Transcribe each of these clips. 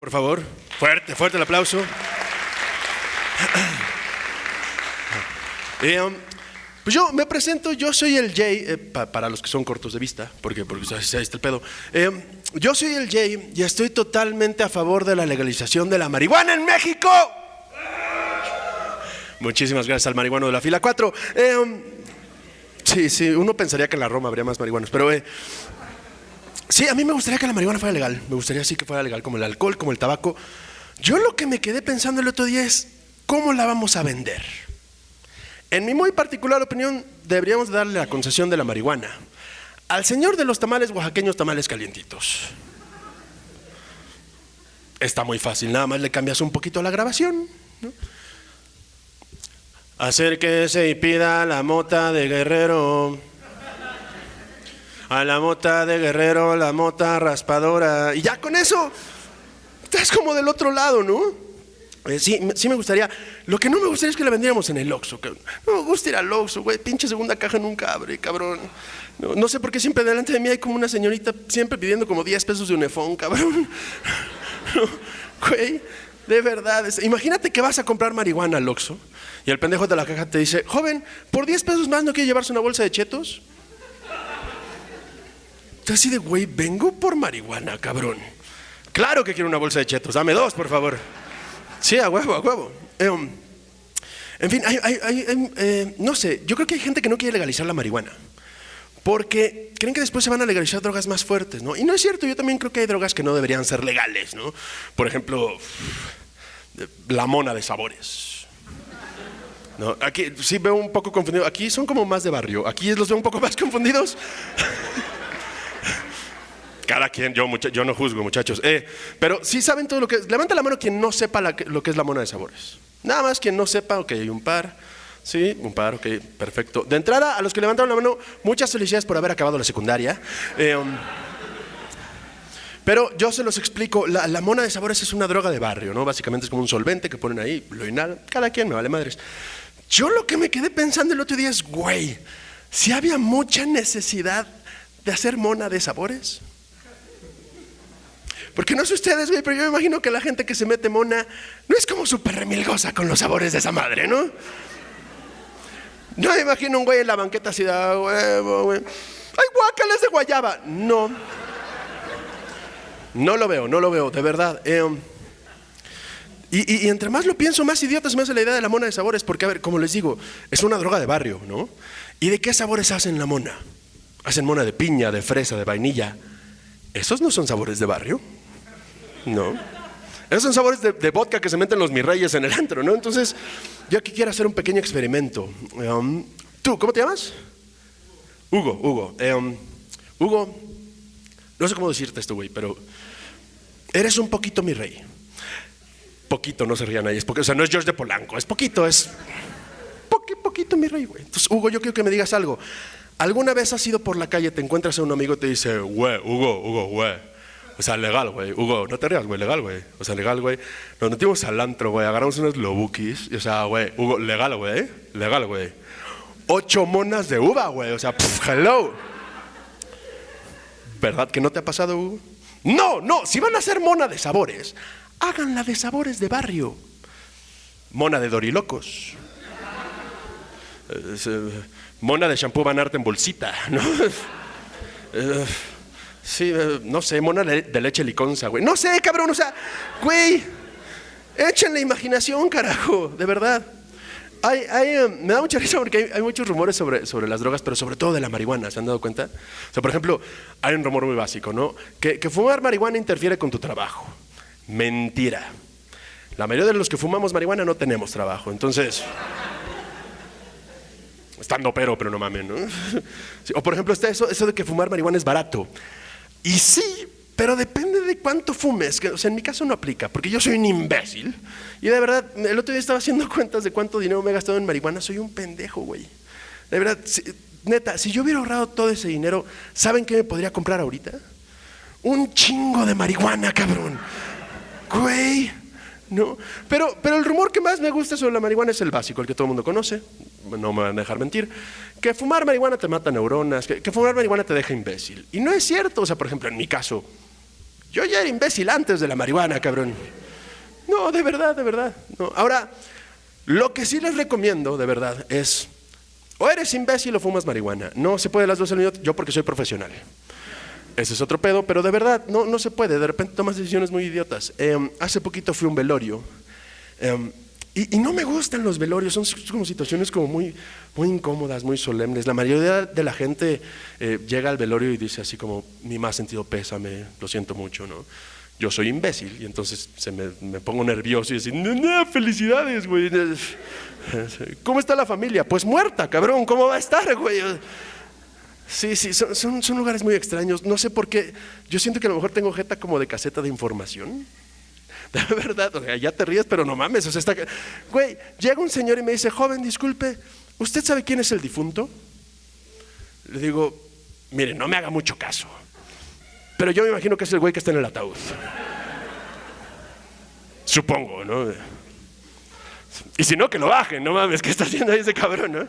Por favor, fuerte, fuerte el aplauso. Eh, um, pues yo me presento, yo soy el Jay, eh, pa- para los que son cortos de vista, porque, porque ahí está el pedo. Eh, yo soy el Jay y estoy totalmente a favor de la legalización de la marihuana en México. Muchísimas gracias al marihuano de la fila 4. Eh, um, sí, sí, uno pensaría que en la Roma habría más marihuanos, pero... Sí, a mí me gustaría que la marihuana fuera legal. Me gustaría sí que fuera legal, como el alcohol, como el tabaco. Yo lo que me quedé pensando el otro día es, ¿cómo la vamos a vender? En mi muy particular opinión, deberíamos darle la concesión de la marihuana al señor de los tamales oaxaqueños, tamales calientitos. Está muy fácil, nada más le cambias un poquito la grabación. ¿no? Acérquese y pida la mota de guerrero. A la mota de guerrero, la mota raspadora. Y ya con eso, estás como del otro lado, ¿no? Eh, sí, sí me gustaría. Lo que no me gustaría es que la vendiéramos en el Oxxo. No me gusta ir al Oxxo, güey. Pinche segunda caja nunca abre, cabrón. No, no sé por qué siempre delante de mí hay como una señorita siempre pidiendo como 10 pesos de unefón, cabrón. Güey, de verdad. imagínate que vas a comprar marihuana al Oxxo y el pendejo de la caja te dice, joven, por 10 pesos más no quiere llevarse una bolsa de chetos. Entonces así de, güey, vengo por marihuana, cabrón. Claro que quiero una bolsa de chetos, dame dos, por favor. Sí, a huevo, a huevo. Eh, um, en fin, hay- hay- hay, eh, no sé, yo creo que hay gente que no quiere legalizar la marihuana. Porque creen que después se van a legalizar drogas más fuertes, ¿no? Y no es cierto, yo también creo que hay drogas que no deberían ser legales, ¿no? Por ejemplo, la mona de sabores. No, aquí sí veo un poco confundido. Aquí son como más de barrio. Aquí los veo un poco más confundidos. Cada quien, yo, yo no juzgo, muchachos. Eh, pero sí saben todo lo que es. Levanta la mano quien no sepa la lo que es la mona de sabores. Nada más quien no sepa, ok, hay un par. Sí, un par, ok, perfecto. De entrada, a los que levantaron la mano, muchas felicidades por haber acabado la secundaria. Eh, um, pero yo se los explico, la, la mona de sabores es una droga de barrio, ¿no? Básicamente es como un solvente que ponen ahí, lo inhalan, cada quien me vale madres. Yo lo que me quedé pensando el otro día es, güey, si había mucha necesidad de hacer mona de sabores. Porque no sé ustedes, güey, pero yo me imagino que la gente que se mete mona no es como súper remilgosa con los sabores de esa madre, ¿no? No me imagino un güey en la banqueta así "Ah, huevo, güey. ¡Ay, de guayaba! No. No lo veo, no lo veo, de verdad. Eh, um, y, y- y entre más lo pienso, más idiota se me hace la idea de la mona de sabores, porque, a ver, como les digo, es una droga de barrio, ¿no? ¿Y de qué sabores hacen la mona? Hacen mona de piña, de fresa, de vainilla. ¿Esos no son sabores de barrio? No. Esos son sabores de, vodka que se meten los mirreyes en el antro, ¿no? Entonces, yo aquí quiero hacer un pequeño experimento. Um, ¿Tú, cómo te llamas? Hugo, Hugo. Um, Hugo, no sé cómo decirte esto, güey, pero eres un poquito mi rey. Poquito, no se rían ahí. Es porque, o sea, no es George de Polanco, es poquito, es poqui- poquito mi rey, güey. Entonces, Hugo, yo quiero que me digas algo. ¿Alguna vez has ido por la calle, te encuentras a un amigo y te dice, güey, Hugo, Hugo, güey? O sea, legal, güey. Hugo, no te rías, güey, legal, güey. O sea, legal, güey. Nos metimos al antro, güey, agarramos unos lobukis. O sea, güey, Hugo, legal, güey. Legal, güey. Ocho monas de uva, güey. O sea, pff, hello. ¿Verdad que no te ha pasado, Hugo? No, no, si van a hacer mona de sabores, háganla de sabores de barrio. Mona de dorilocos. Mona de shampoo Van Arte en bolsita, ¿no? Sí, eh, no sé, mona de, leche liconza, güey. No sé, cabrón, o sea, güey, échenle imaginación, carajo, de verdad. Hay, eh, me da mucha risa porque hay, hay muchos rumores sobre, sobre las drogas, pero sobre todo de la marihuana, ¿se han dado cuenta? O sea, por ejemplo, hay un rumor muy básico, ¿no? Que, que fumar marihuana interfiere con tu trabajo. Mentira. La mayoría de los que fumamos marihuana no tenemos trabajo, entonces... Estando pero, pero no mames, ¿no? O por ejemplo, está eso, eso de que fumar marihuana es barato. Y sí, pero depende de cuánto fumes. o sea, en mi caso no aplica, porque yo soy un imbécil. Y de verdad, el otro día estaba haciendo cuentas de cuánto dinero me he gastado en marihuana. Soy un pendejo, güey. De verdad, si- neta, si yo hubiera ahorrado todo ese dinero, ¿saben qué me podría comprar ahorita? Un chingo de marihuana, cabrón. Güey. No, pero, pero el rumor que más me gusta sobre la marihuana es el básico, el que todo el mundo conoce, no me van a dejar mentir, que fumar marihuana te mata neuronas, que, fumar marihuana te deja imbécil. Y no es cierto, o sea, por ejemplo, en mi caso, Yo ya era imbécil antes de la marihuana, cabrón. No, de verdad, de verdad. No. Ahora, lo que sí les recomiendo, de verdad, es o eres imbécil o fumas marihuana. No se puede las dos al mismo Yo porque soy profesional. Ese es otro pedo, pero de verdad no, no se puede. De repente tomas decisiones muy idiotas. Em, hace poquito fui a un velorio. Em, y, no me gustan los velorios, son como situaciones como muy, muy incómodas, muy solemnes. La mayoría de la gente eh, llega al velorio y dice así como, mi más sentido pésame, lo siento mucho, ¿no? Yo soy imbécil y entonces se me, me pongo nervioso y decir, no, no, felicidades, güey. ¿Cómo está la familia? Pues muerta, cabrón, ¿cómo va a estar, güey? Sí, sí, son, son, lugares muy extraños. No sé por qué. Yo siento que a lo mejor tengo jeta como de caseta de información. De verdad, o sea, ya te ríes, pero no mames. O sea, está... Güey, llega un señor y me dice, joven, disculpe, ¿usted sabe quién es el difunto? Le digo, mire, no me haga mucho caso. Pero yo me imagino que es el güey que está en el ataúd. Supongo, ¿no? Y si no, que lo bajen, no mames, ¿qué está haciendo ahí ese cabrón, no?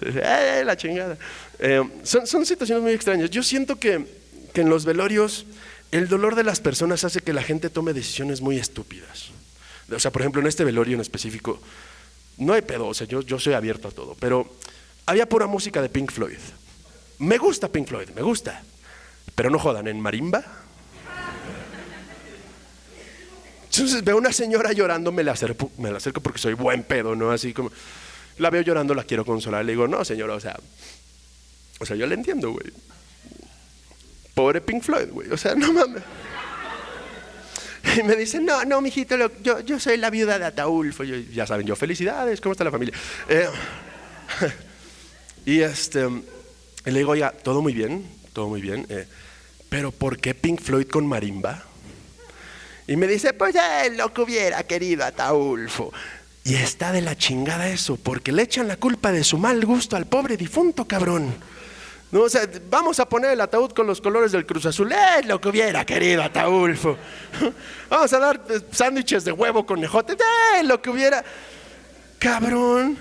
¡Eh, la chingada! Eh, son, son, situaciones muy extrañas. Yo siento que, que en los velorios el dolor de las personas hace que la gente tome decisiones muy estúpidas. O sea, por ejemplo, en este velorio en específico, no hay pedo, o sea, yo, yo soy abierto a todo, pero había pura música de Pink Floyd. Me gusta Pink Floyd, me gusta, pero no jodan, en marimba. Entonces veo una señora llorando, me la acerco, me la acerco porque soy buen pedo, ¿no? Así como, la veo llorando, la quiero consolar, le digo, no, señora, o sea, o sea, yo le entiendo, güey. Pobre Pink Floyd, güey. O sea, no mames. Y me dice, no, no, mijito, yo, yo soy la viuda de Ataulfo. ya saben, yo, felicidades, ¿cómo está la familia? Eh, y este, le digo, oiga, todo muy bien, todo muy bien, eh, pero ¿por qué Pink Floyd con marimba? Y me dice, pues él lo que hubiera querido Ataulfo. Y está de la chingada eso, porque le echan la culpa de su mal gusto al pobre difunto, cabrón. No, o vamos a poner el ataúd con los colores del Cruz Azul. ¡Eh, lo que hubiera querido Ataulfo! Vamos a dar eh, sándwiches de huevo con nejote. ¡Eh, lo que hubiera! Cabrón.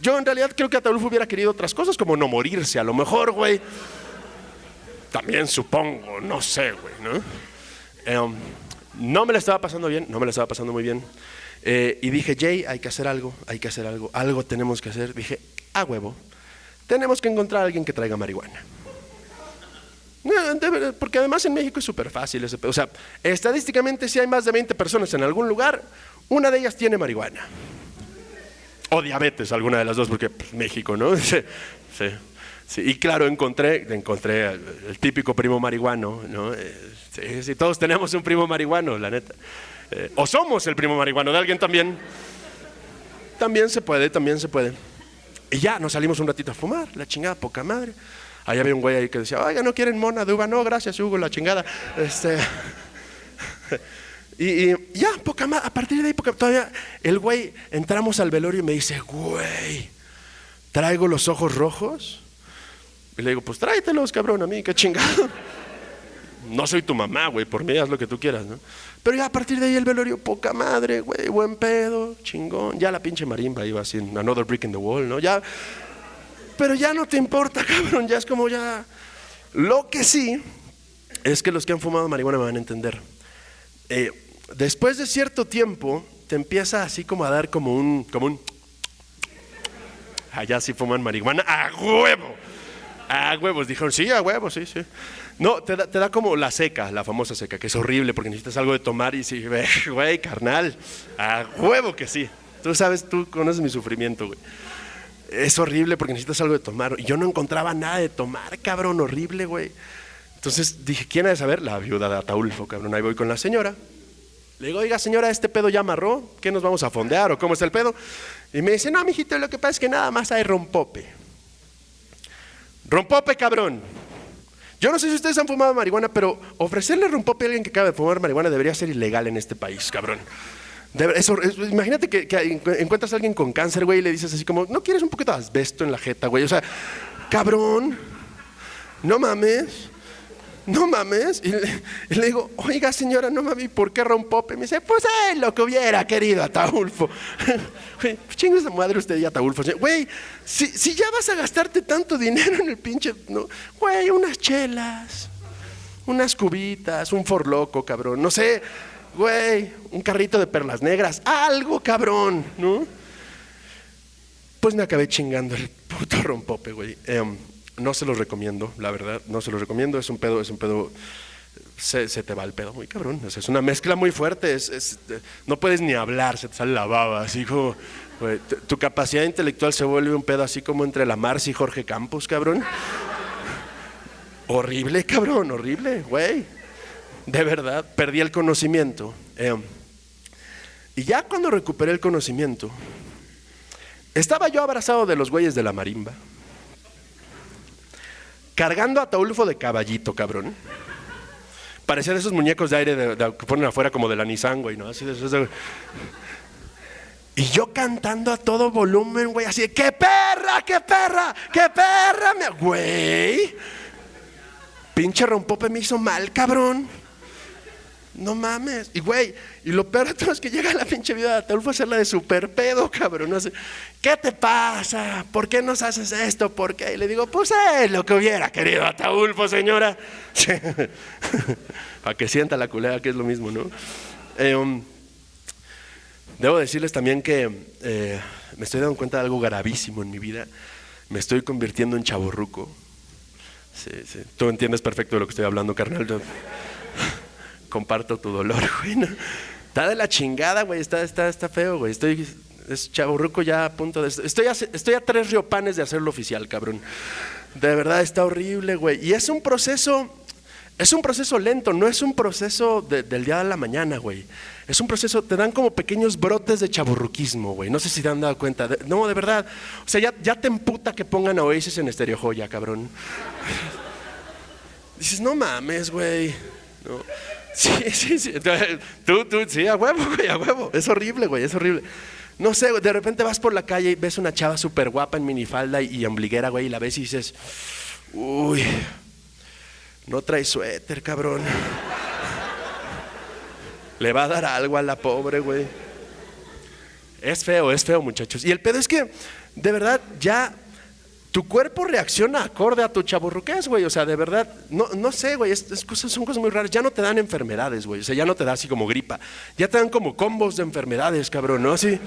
Yo en realidad creo que Ataulfo hubiera querido otras cosas, como no morirse, a lo mejor, güey. También supongo, no sé, güey, ¿no? Em, no me la estaba pasando bien, no me la estaba pasando muy bien. Eh, y dije, Jay, hay que hacer algo, hay que hacer algo, algo tenemos que hacer. Dije, a huevo tenemos que encontrar a alguien que traiga marihuana. Porque además en México es súper fácil ese O sea, estadísticamente si hay más de 20 personas en algún lugar, una de ellas tiene marihuana. O diabetes, alguna de las dos, porque pues, México, ¿no? Sí, sí, Y claro, encontré, encontré el típico primo marihuano, ¿no? Eh, sí, todos tenemos un primo marihuano, la neta. Eh, o somos el primo marihuano de alguien también. También se puede, también se puede. Y ya nos salimos un ratito a fumar, la chingada, poca madre. Ahí había un güey ahí que decía, oiga, ¿no quieren mona de uva? No, gracias, Hugo, la chingada. Este, y, ya, poca madre, a partir de ahí, poca, todavía el güey, entramos al velorio y me dice, güey, ¿traigo los ojos rojos? Y le digo, pues tráetelos, cabrón, a mí, qué chingado. No soy tu mamá, güey, por mí haz lo que tú quieras, ¿no? Pero ya a partir de ahí el velorio, poca madre, güey, buen pedo, chingón. Ya la pinche marimba iba así, another brick in the wall, ¿no? Ya, pero ya no te importa, cabrón, ya es como ya... Lo que sí es que los que han fumado marihuana me van a entender. Eh, después de cierto tiempo, te empieza así como a dar como un... Como un Allá sí fuman marihuana, a huevo. A huevos, dijeron, sí, a huevos, sí, sí. No, te da, como la seca, la famosa seca, que es horrible porque necesitas algo de tomar y sí, güey, carnal, a huevo que sí. Tú sabes, tú conoces mi sufrimiento, güey. Es horrible porque necesitas algo de tomar. Y yo no encontraba nada de tomar, cabrón, horrible, güey. Entonces dije, ¿quién ha de saber? La viuda de Ataulfo, cabrón. Ahí voy con la señora. Le digo, oiga, señora, ¿este pedo ya amarró? ¿Qué nos vamos a fondear o cómo está el pedo? Y me dice, no, mijito, lo que pasa es que nada más hay rompope. Rompope, cabrón. Yo no sé si ustedes han fumado marihuana, pero ofrecerle rompope a alguien que acaba de fumar marihuana debería ser ilegal en este país, cabrón. imagínate que, encuentras a alguien con cáncer, güey, y le dices así como, ¿no quieres un poquito de asbesto en la jeta, güey? O sea, cabrón, no mames. No mames. Y le, digo, oiga señora, no mames, ¿por qué rompope? Me dice, pues es lo que hubiera querido Ataulfo. Chingue de madre usted y Ataulfo. Güey, si, si, ya vas a gastarte tanto dinero en el pinche, ¿no? Güey, unas chelas. unas cubitas, un forloco, cabrón, no sé, güey, un carrito de perlas negras, algo, cabrón, ¿no? Pues me acabé chingando el puto rompope, güey. Em, no se los recomiendo, la verdad, no se los recomiendo, es un pedo, es un pedo se, te va el pedo muy cabrón. es una mezcla muy fuerte. Es, no puedes ni hablar, se te sale la baba. Así como, tu, capacidad intelectual se vuelve un pedo así como entre la Mars y Jorge Campos, cabrón. horrible, cabrón, horrible, güey. De verdad, perdí el conocimiento. Eh, y ya cuando recuperé el conocimiento, estaba yo abrazado de los güeyes de la marimba, cargando a Taulfo de caballito, cabrón. Parecían esos muñecos de aire que ponen afuera como de la Nissan, güey, ¿no? Así de, Y yo cantando a todo volumen, güey, así de, ¡qué perra, qué perra, qué perra! Güey, pinche rompope me hizo mal, cabrón. No mames. Y güey, y lo peor de todo es que llega la pinche vida de Ataulfo a hacer la de super pedo, cabrón. No ¿qué te pasa? ¿Por qué nos haces esto? ¿Por qué? Y le digo, pues es lo que hubiera querido Ataulfo, señora. Para que sienta la culera, que es lo mismo, ¿no? Eh, um, debo decirles también que eh, me estoy dando cuenta de algo gravísimo en mi vida. Me estoy convirtiendo en chaborruco. Sí, sí. Tú entiendes perfecto de lo que estoy hablando, carnal comparto tu dolor, güey. Está de la chingada, güey. Está, está, está feo, güey. Estoy, es chaburruco ya a punto de. Estoy a, estoy a tres riopanes de hacerlo oficial, cabrón. De verdad está horrible, güey. Y es un proceso. Es un proceso lento, no es un proceso del día de la mañana, güey. Es un proceso, te dan como pequeños brotes de chaburruquismo, güey. No sé si te han dado cuenta. no, de verdad. O sea, ya, ya te emputa que pongan a Oasis en Estereo Joya, cabrón. Dices, no mames, güey. No. Sí, sí, sí. Tú, tú, sí, a huevo, güey, a huevo. Es horrible, güey, es horrible. No sé, de repente vas por la calle y ves una chava súper guapa en minifalda y ombliguera, güey, y la ves y dices, uy, no trae suéter, cabrón. Le va a dar algo a la pobre, güey. Es feo, es feo, muchachos. Y el pedo es que, de verdad, ya tu cuerpo reacciona acorde a tu chaburruqués, güey. O sea, de verdad, no, no sé, güey, es, cosas, son cosas muy raras. Ya no te dan enfermedades, güey. O sea, ya no te da así como gripa. Ya te dan como combos de enfermedades, cabrón, ¿no? Así,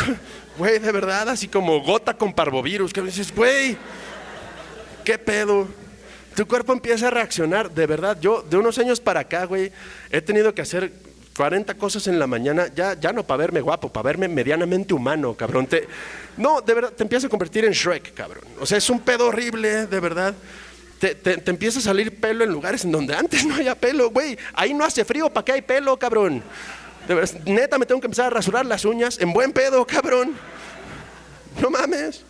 güey, de verdad, así como gota con parvovirus. Que dices, güey, ¿qué pedo? Tu cuerpo empieza a reaccionar, de verdad. Yo, de unos años para acá, güey, he tenido que hacer 40 cosas en la mañana, ya, ya no para verme guapo, para verme medianamente humano, cabrón. Te, no, de verdad, te empiezas a convertir en Shrek, cabrón. O sea, es un pedo horrible, de verdad. Te, te, empieza a salir pelo en lugares en donde antes no había pelo, güey. Ahí no hace frío, ¿para qué hay pelo, cabrón? De verdad, neta, me tengo que empezar a rasurar las uñas en buen pedo, cabrón. No mames.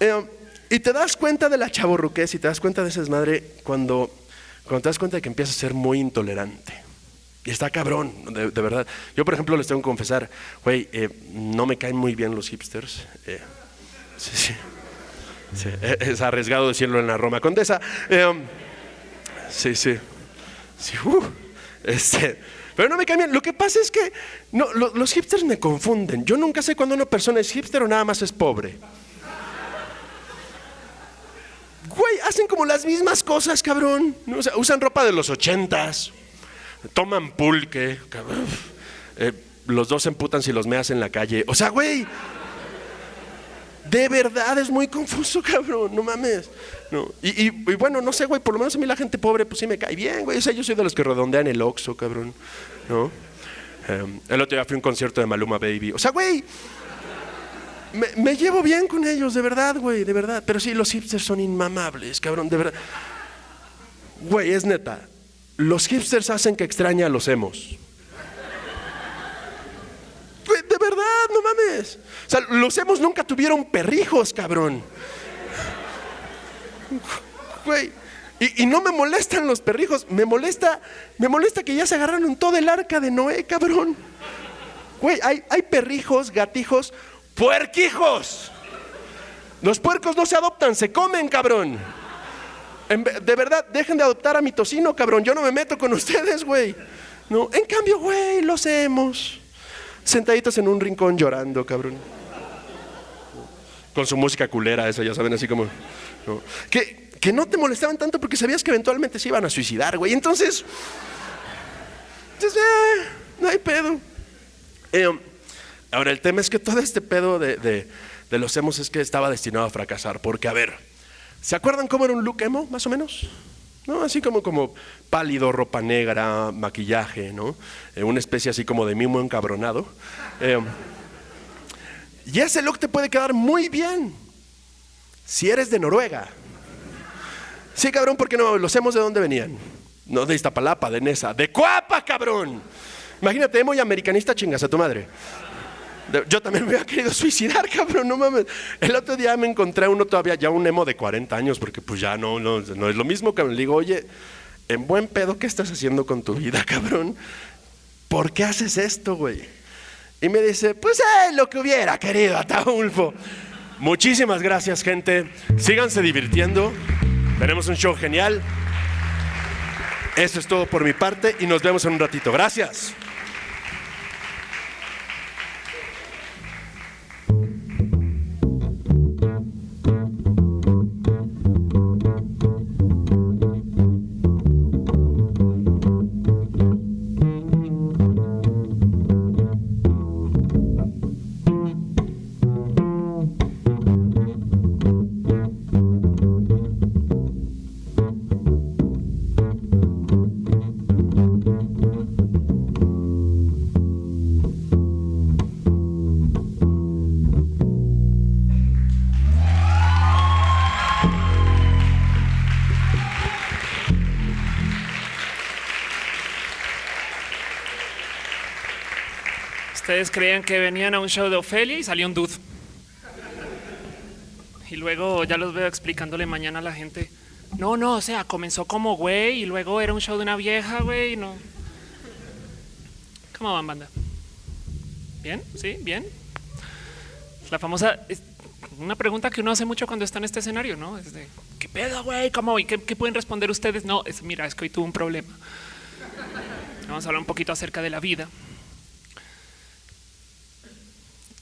Eh, y te das cuenta de la chaborruquez y te das cuenta de esa desmadre cuando, cuando te das cuenta de que empiezas a ser muy intolerante. Y está cabrón, de, verdad. Yo, por ejemplo, les tengo que confesar, güey, eh, no me caen muy bien los hipsters. Eh, sí, sí, eh, Es arriesgado decirlo en la Roma Condesa. sí, sí. sí uh, este, pero no me caen bien. Lo que pasa es que no, los hipsters me confunden. Yo nunca sé cuando una persona es hipster o nada más es pobre. Güey, hacen como las mismas cosas, cabrón. Usan ropa de los ochentas toman pulque, eh, los dos se emputan si los meas en la calle. O sea, güey, de verdad es muy confuso, cabrón, no mames. No. Y, bueno, no sé, güey, por lo menos a mí la gente pobre, pues sí me cae bien, güey. O sea, yo soy de los que redondean el Oxxo, cabrón, ¿no? Em, el otro día fui a un concierto de Maluma Baby. O sea, güey, me llevo bien con ellos, de verdad, güey, de verdad. Pero sí, los hipsters son inmamables, cabrón, de verdad. Güey, es neta los hipsters hacen que extrañe a los emos. De verdad, no mames. O sea, los emos nunca tuvieron perrijos, cabrón. Güey. Y, no me molestan los perrijos, me molesta, me molesta que ya se agarraron todo el arca de Noé, cabrón. Güey, hay, hay perrijos, gatijos, puerquijos. Los puercos no se adoptan, se comen, cabrón. De verdad, dejen de adoptar a mi tocino, cabrón. Yo no me meto con ustedes, güey. No, en cambio, güey, lo hacemos. Sentaditos en un rincón llorando, cabrón. Con su música culera, esa, ya saben, así como. Que, que no te molestaban tanto porque sabías que eventualmente se iban a suicidar, güey. Entonces, entonces eh, no hay pedo. Eh, ahora, el tema es que todo este pedo de, de, de los emos es que estaba destinado a fracasar. Porque, a ver, ¿se acuerdan cómo era un look emo, más o menos? ¿no? Así como, como pálido, ropa negra, maquillaje, ¿no? Eh, una especie así como de mimo encabronado. Eh, y ese look te puede quedar muy bien si eres de Noruega. Sí, cabrón, porque no, los hemos de dónde venían. No de Iztapalapa, de Nesa, de Cuapa, cabrón. Imagínate, emo y americanista chingas a tu madre. Yo también me había querido suicidar, cabrón, no mames. El otro día me encontré uno todavía, ya un emo de 40 años, porque pues ya no, no, no es lo mismo, que Le digo, oye, en buen pedo, ¿qué estás haciendo con tu vida, cabrón? ¿Por qué haces esto, güey? Y me dice, pues eh, lo que hubiera querido, Ataulfo. Muchísimas gracias, gente. Síganse divirtiendo. Tenemos un show genial. Eso es todo por mi parte y nos vemos en un ratito. Gracias. Ustedes creían que venían a un show de Ofelia y salió un dude. Y luego ya los veo explicándole mañana a la gente. No, no, o sea, comenzó como güey y luego era un show de una vieja, güey, no. ¿Cómo van, banda? ¿Bien? ¿Sí? ¿Bien? La famosa... Una pregunta que uno hace mucho cuando está en este escenario, ¿no? Es de, ¿qué pedo, güey? ¿Cómo? ¿Y qué, qué, pueden responder ustedes? No, es, mira, es que hoy tuve un problema. Vamos a hablar un poquito acerca de la vida.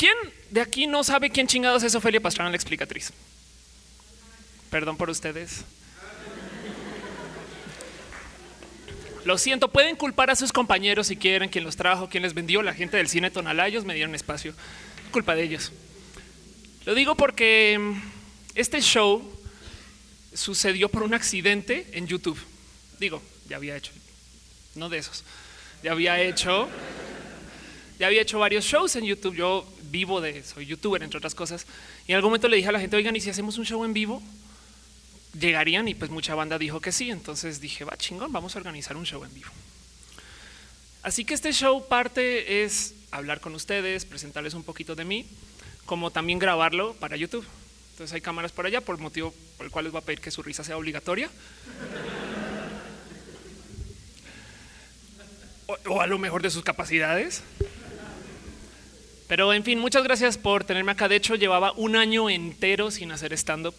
¿Quién de aquí no sabe quién chingados es Ofelia Pastrana, la explicatriz? Perdón por ustedes. Lo siento, pueden culpar a sus compañeros si quieren, quien los trajo, quien les vendió, la gente del cine Tonalayos me dieron espacio. Culpa de ellos. Lo digo porque mm, este show sucedió por un accidente en YouTube. Digo, ya había hecho, no de esos, ya había hecho, ya había hecho varios shows en YouTube. Yo vivo de, soy youtuber, entre otras cosas. Y en algún momento le dije a la gente, oigan, ¿y si hacemos un show en vivo? Llegarían y pues mucha banda dijo que sí. Entonces dije, va chingón, vamos a organizar un show en vivo. Así que este show parte es hablar con ustedes, presentarles un poquito de mí, como también grabarlo para YouTube. Entonces hay cámaras por allá, por motivo por el cual les voy a pedir que su risa sea obligatoria. O, o a lo mejor de sus capacidades. Pero en fin, muchas gracias por tenerme acá. De hecho, llevaba un año entero sin hacer stand-up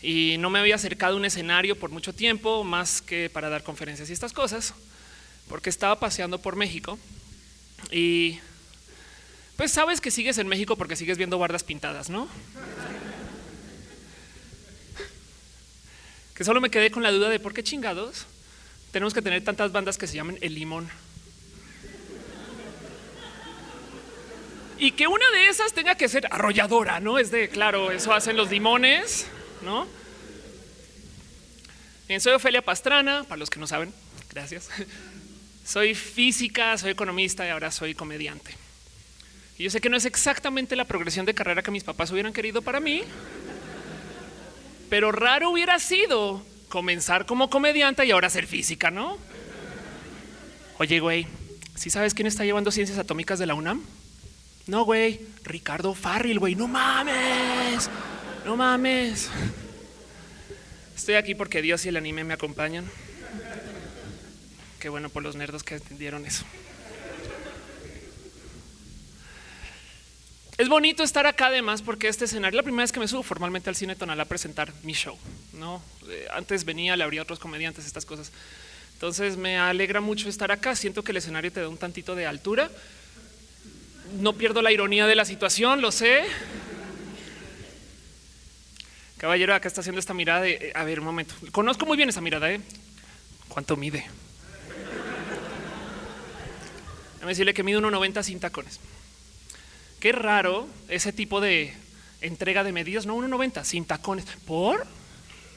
y no me había acercado a un escenario por mucho tiempo, más que para dar conferencias y estas cosas, porque estaba paseando por México y pues sabes que sigues en México porque sigues viendo bardas pintadas, ¿no? Que solo me quedé con la duda de por qué chingados tenemos que tener tantas bandas que se llamen El Limón. Y que una de esas tenga que ser arrolladora, ¿no? Es de, claro, eso hacen los limones, ¿no? Bien, soy Ofelia Pastrana, para los que no saben, gracias. Soy física, soy economista y ahora soy comediante. Y yo sé que no es exactamente la progresión de carrera que mis papás hubieran querido para mí, pero raro hubiera sido comenzar como comediante y ahora ser física, ¿no? Oye, güey, ¿sí sabes quién está llevando ciencias atómicas de la UNAM? No, güey, Ricardo Farril, güey, no mames, no mames. Estoy aquí porque Dios y el anime me acompañan. Qué bueno por los nerdos que entendieron eso. Es bonito estar acá además porque este escenario, la primera vez que me subo formalmente al cine tonal a presentar mi show, no? Eh, antes venía, le abría a otros comediantes estas cosas. Entonces me alegra mucho estar acá. Siento que el escenario te da un tantito de altura no pierdo la ironía de la situación, lo sé. Caballero, acá está haciendo esta mirada de, eh, a ver, un momento. Conozco muy bien esa mirada, ¿eh? ¿Cuánto mide? Déjame decirle que mide 1,90 sin tacones. Qué raro ese tipo de entrega de medidas. No, 1,90 sin tacones. ¿Por?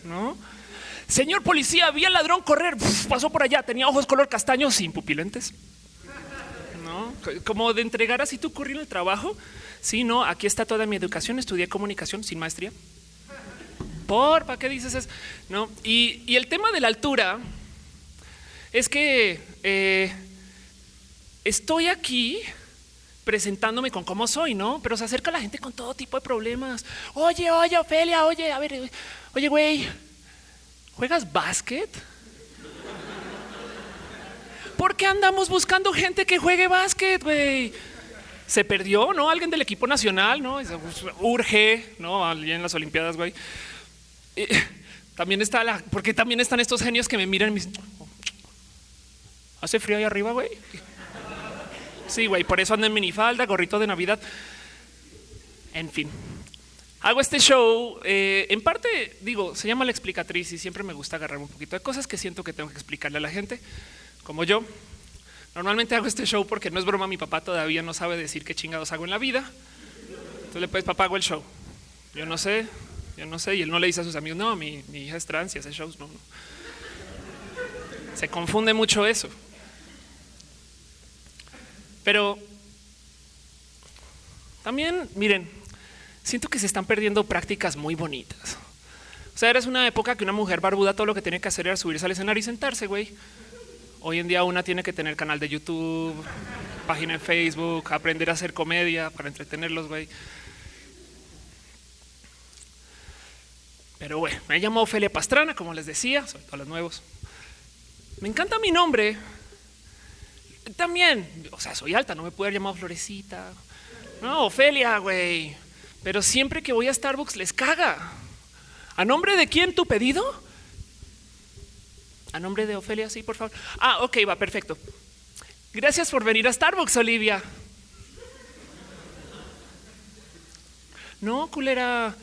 ¿No? Señor policía, vi al ladrón correr. pasó por allá. Tenía ojos color castaño sin pupilentes. Como de entregar así tu currículum el trabajo. Sí, no, aquí está toda mi educación. Estudié comunicación sin maestría. ¿Por? ¿Para qué dices eso? No. Y, y el tema de la altura es que eh, estoy aquí presentándome con cómo soy, ¿no? Pero se acerca la gente con todo tipo de problemas. Oye, oye, Ofelia, oye, a ver, oye, güey, ¿juegas básquet? ¿Por qué andamos buscando gente que juegue básquet, güey? Se perdió, ¿no? Alguien del equipo nacional, ¿no? Urge, ¿no? Alguien en las Olimpiadas, güey. También está la, porque también están estos genios que me miran y me dicen, hace frío ahí arriba, güey. Sí, güey, por eso ando en minifalda, gorrito de Navidad. En fin, hago este show. Eh, en parte, digo, se llama la explicatriz y siempre me gusta agarrar un poquito de cosas que siento que tengo que explicarle a la gente, como yo. Normalmente hago este show porque no es broma, mi papá todavía no sabe decir qué chingados hago en la vida. Entonces le puedes, papá, hago el show. Yo no sé, yo no sé. Y él no le dice a sus amigos, no, mi, hija es trans y hace shows. No, no. Se confunde mucho eso. Pero también, miren, siento que se están perdiendo prácticas muy bonitas. O sea, eres una época que una mujer barbuda todo lo que tiene que hacer era subirse al escenario y sentarse, güey. Hoy en día una tiene que tener canal de YouTube, página en Facebook, aprender a hacer comedia para entretenerlos, güey. Pero bueno, me llamo Ofelia Pastrana, como les decía, soy todos los nuevos. Me encanta mi nombre. También, o sea, soy alta, no me puedo haber llamado Florecita. No, Ofelia, güey. Pero siempre que voy a Starbucks les caga. ¿A nombre de quién tu pedido? A nombre de Ofelia, sí, por favor. Ah, ok, va, perfecto. Gracias por venir a Starbucks, Olivia. No, culera.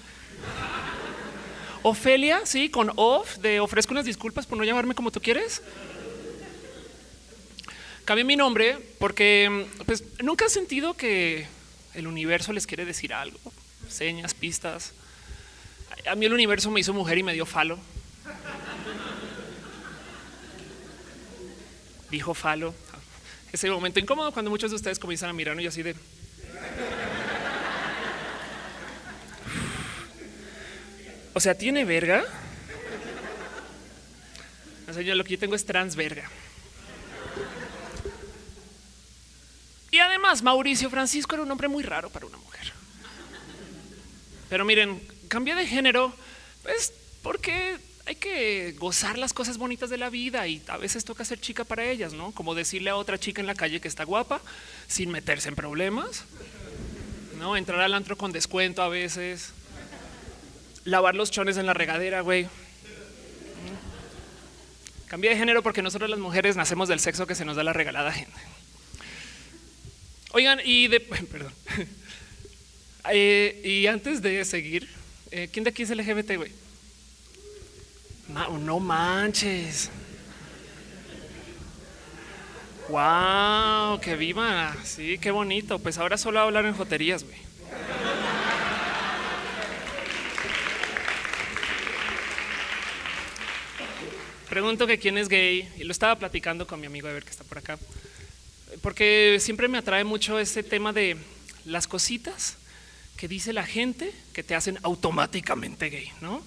Ofelia, sí, con off, de ofrezco unas disculpas por no llamarme como tú quieres. Cambié mi nombre porque pues, nunca he sentido que el universo les quiere decir algo, señas, pistas. A mí el universo me hizo mujer y me dio falo. Dijo falo. Ese momento incómodo cuando muchos de ustedes comienzan a mirarme y así de O sea, ¿tiene verga? O sea, yo lo que yo tengo es transverga. Y además, Mauricio Francisco era un hombre muy raro para una mujer. Pero miren, cambié de género, pues porque hay que gozar las cosas bonitas de la vida y a veces toca ser chica para ellas, ¿no? Como decirle a otra chica en la calle que está guapa sin meterse en problemas, ¿no? Entrar al antro con descuento a veces, lavar los chones en la regadera, güey. Cambié de género porque nosotros las mujeres nacemos del sexo que se nos da la regalada gente. Oigan, y de, perdón. Eh, y antes de seguir, eh, ¿quién de aquí es LGBT, güey? No manches. Wow, que viva. Sí, qué bonito. Pues ahora solo hablar en joterías, güey. pregunto que quién es gay y lo estaba platicando con mi amigo ver que está por acá, porque siempre me atrae mucho ese tema de las cositas que dice la gente que te hacen automáticamente gay, ¿no?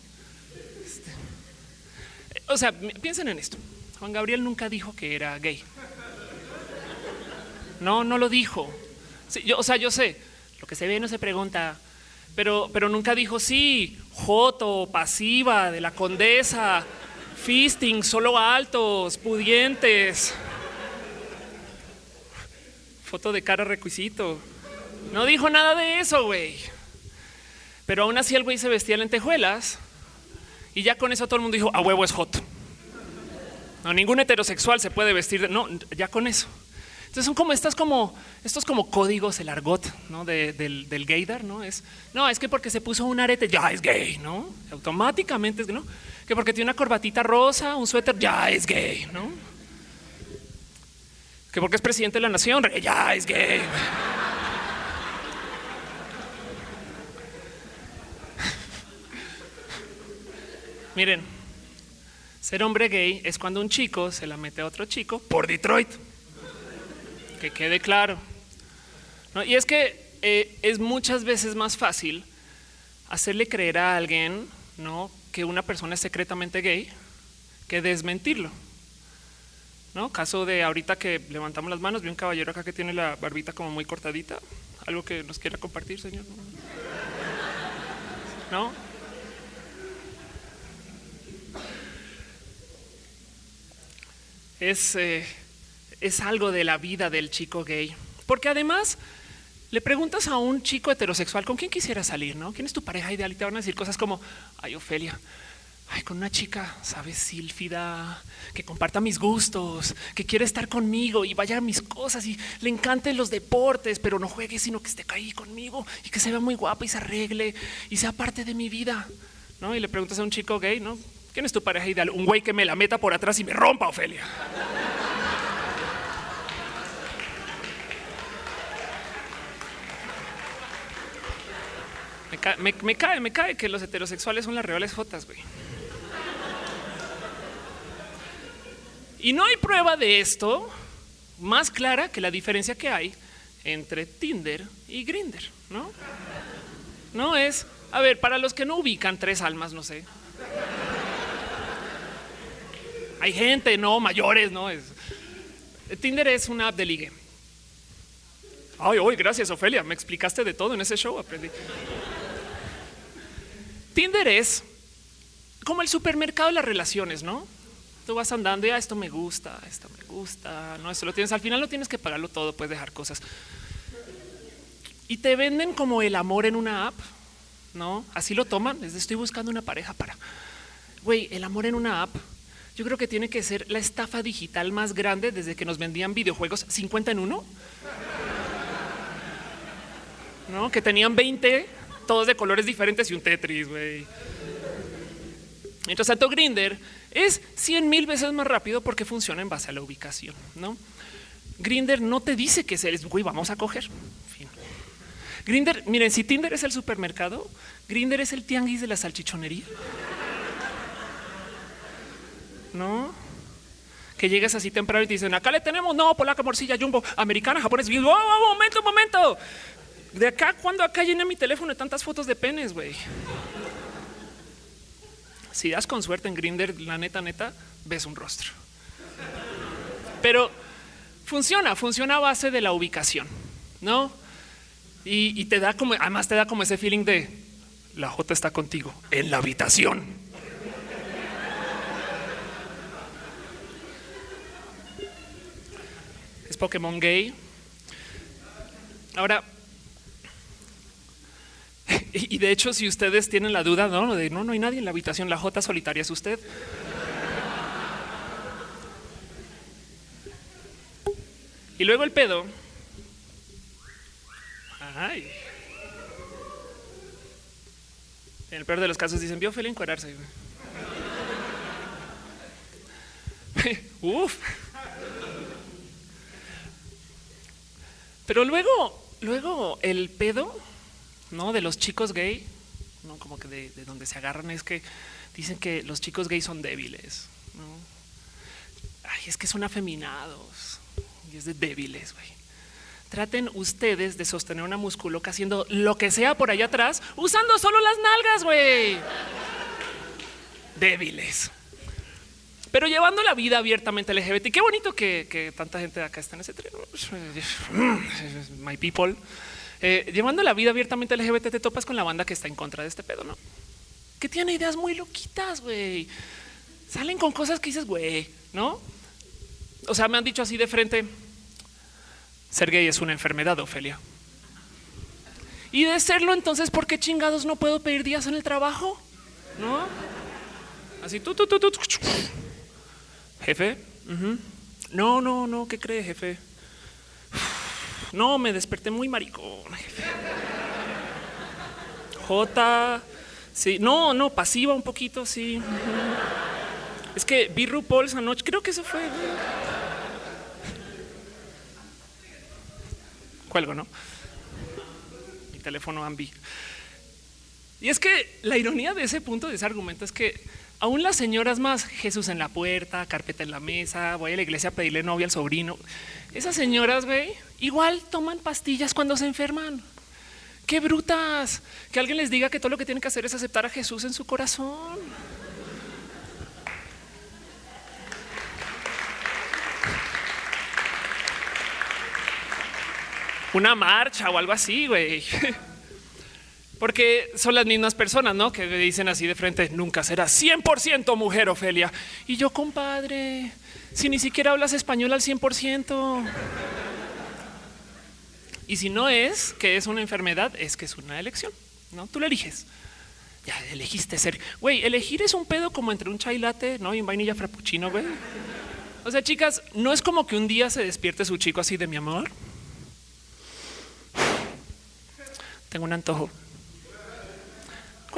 O sea, piensen en esto. Juan Gabriel nunca dijo que era gay. No, no lo dijo. yo, o sea, yo sé, lo que se ve no se pregunta, pero, pero nunca dijo sí, joto, pasiva, de la condesa, Fisting, solo altos, pudientes. Foto de cara requisito. No dijo nada de eso, güey. Pero aún así el güey se vestía en lentejuelas y ya con eso todo el mundo dijo, a huevo es hot. No, ningún heterosexual se puede vestir de... No, ya con eso. Entonces son como estas como estos como códigos, el argot ¿no? del, del gaydar, ¿no? Es no, es que porque se puso un arete ya es gay, ¿no? Automáticamente es ¿no? Que porque tiene una corbatita rosa, un suéter, ya es gay, ¿no? Que porque es presidente de la nación, ya es gay. Miren, ser hombre gay es cuando un chico se la mete a otro chico por Detroit. Que quede claro. Y es que eh, es muchas veces más fácil hacerle creer a alguien ¿no? que una persona es secretamente gay que desmentirlo. ¿No? Caso de ahorita que levantamos las manos, vi un caballero acá que tiene la barbita como muy cortadita. Algo que nos quiera compartir, señor. ¿No? Es, eh, es algo de la vida del chico gay. Porque además le preguntas a un chico heterosexual con quién quisiera salir, ¿no? ¿Quién es tu pareja ideal? Y te van a decir cosas como, ay, Ofelia, ay, con una chica, sabes, sílfida, que comparta mis gustos, que quiere estar conmigo y vaya a mis cosas y le encanten los deportes, pero no juegue, sino que esté ahí conmigo y que se vea muy guapa y se arregle y sea parte de mi vida, ¿no? Y le preguntas a un chico gay, ¿no? ¿Quién es tu pareja ideal? Un güey que me la meta por atrás y me rompa, Ofelia. Me cae, me, cae, que los heterosexuales son las reales jotas, güey. Y no hay prueba de esto más clara que la diferencia que hay entre Tinder y Grinder, ¿no? No es, a ver, para los que no ubican tres almas, no sé. Hay gente, no, mayores, no es. Tinder es una app de ligue. Ay, hoy, gracias, Ofelia. Me explicaste de todo en ese show, aprendí. Tinder es como el supermercado de las relaciones, ¿no? Tú vas andando y ah, esto me gusta, esto me gusta, no, esto lo tienes. Al final no tienes que pagarlo todo, puedes dejar cosas. Y te venden como el amor en una app, ¿no? Así lo toman. Les estoy buscando una pareja para. Güey, el amor en una app. Yo creo que tiene que ser la estafa digital más grande desde que nos vendían videojuegos 50 en uno. ¿No? Que tenían 20 todos de colores diferentes y un Tetris, güey. Mientras tanto, Grinder es 100 mil veces más rápido porque funciona en base a la ubicación, ¿no? Grinder no te dice que es, güey, vamos a coger. Grinder, miren, si Tinder es el supermercado, Grinder es el tianguis de la salchichonería. ¿No? Que llegas así temprano y te dicen, acá le tenemos, no, polaca, morcilla, jumbo, americana, japonés. Y, oh, oh, momento, momento. De acá, cuando acá llené mi teléfono de tantas fotos de penes, güey. Si das con suerte en Grinder, la neta, neta, ves un rostro. Pero funciona, funciona a base de la ubicación, ¿no? Y, te da como, además te da como ese feeling de la J está contigo en la habitación. Pokémon gay. Ahora, y de hecho, si ustedes tienen la duda, no, de no, hay nadie en la habitación, la J solitaria es usted. Y luego el pedo. Ay. En el peor de los casos dicen, vio Feli encuadrarse. Uf. Pero luego, luego el pedo no de los chicos gay, no como que de, donde se agarran es que dicen que los chicos gay son débiles. ¿no? Ay, es que son afeminados y es de débiles, güey. Traten ustedes de sostener una musculoca haciendo lo que sea por allá atrás, usando solo las nalgas, güey. Débiles. Pero llevando la vida abiertamente LGBT. Qué bonito que, que tanta gente de acá está en ese tren. My people. Eh, llevando la vida abiertamente LGBT, te topas con la banda que está en contra de este pedo, ¿no? Que tiene ideas muy loquitas, güey. Salen con cosas que dices, güey, ¿no? O sea, me han dicho así de frente, ser gay es una enfermedad, Ofelia. Y de serlo, entonces, ¿por qué chingados no puedo pedir días en el trabajo? ¿No? Así, tú, tú, tú, tú. Jefe, no, no, no, ¿qué cree, jefe? No, me desperté muy maricón. J. Sí, no, no, pasiva un poquito, sí. Es que vi RuPaul esa noche, creo que eso fue. Cuelgo, ¿no? Mi teléfono Ambi. Y es que la ironía de ese punto, de ese argumento, es que aún las señoras más, Jesús en la puerta, carpeta en la mesa, voy a la iglesia a pedirle novia al sobrino, esas señoras, güey, igual toman pastillas cuando se enferman. Qué brutas. Que alguien les diga que todo lo que tienen que hacer es aceptar a Jesús en su corazón. Una marcha o algo así, güey. Porque son las mismas personas, ¿no? Que dicen así de frente, nunca será 100% mujer, Ofelia. Y yo, compadre, si ni siquiera hablas español al 100%. Y si no es que es una enfermedad, es que es una elección, ¿no? Tú lo eliges. Ya elegiste ser. Güey, elegir es un pedo como entre un chai latte, ¿no? Y un vainilla frappuccino, güey. O sea, chicas, no es como que un día se despierte su chico así de mi amor. Tengo un antojo.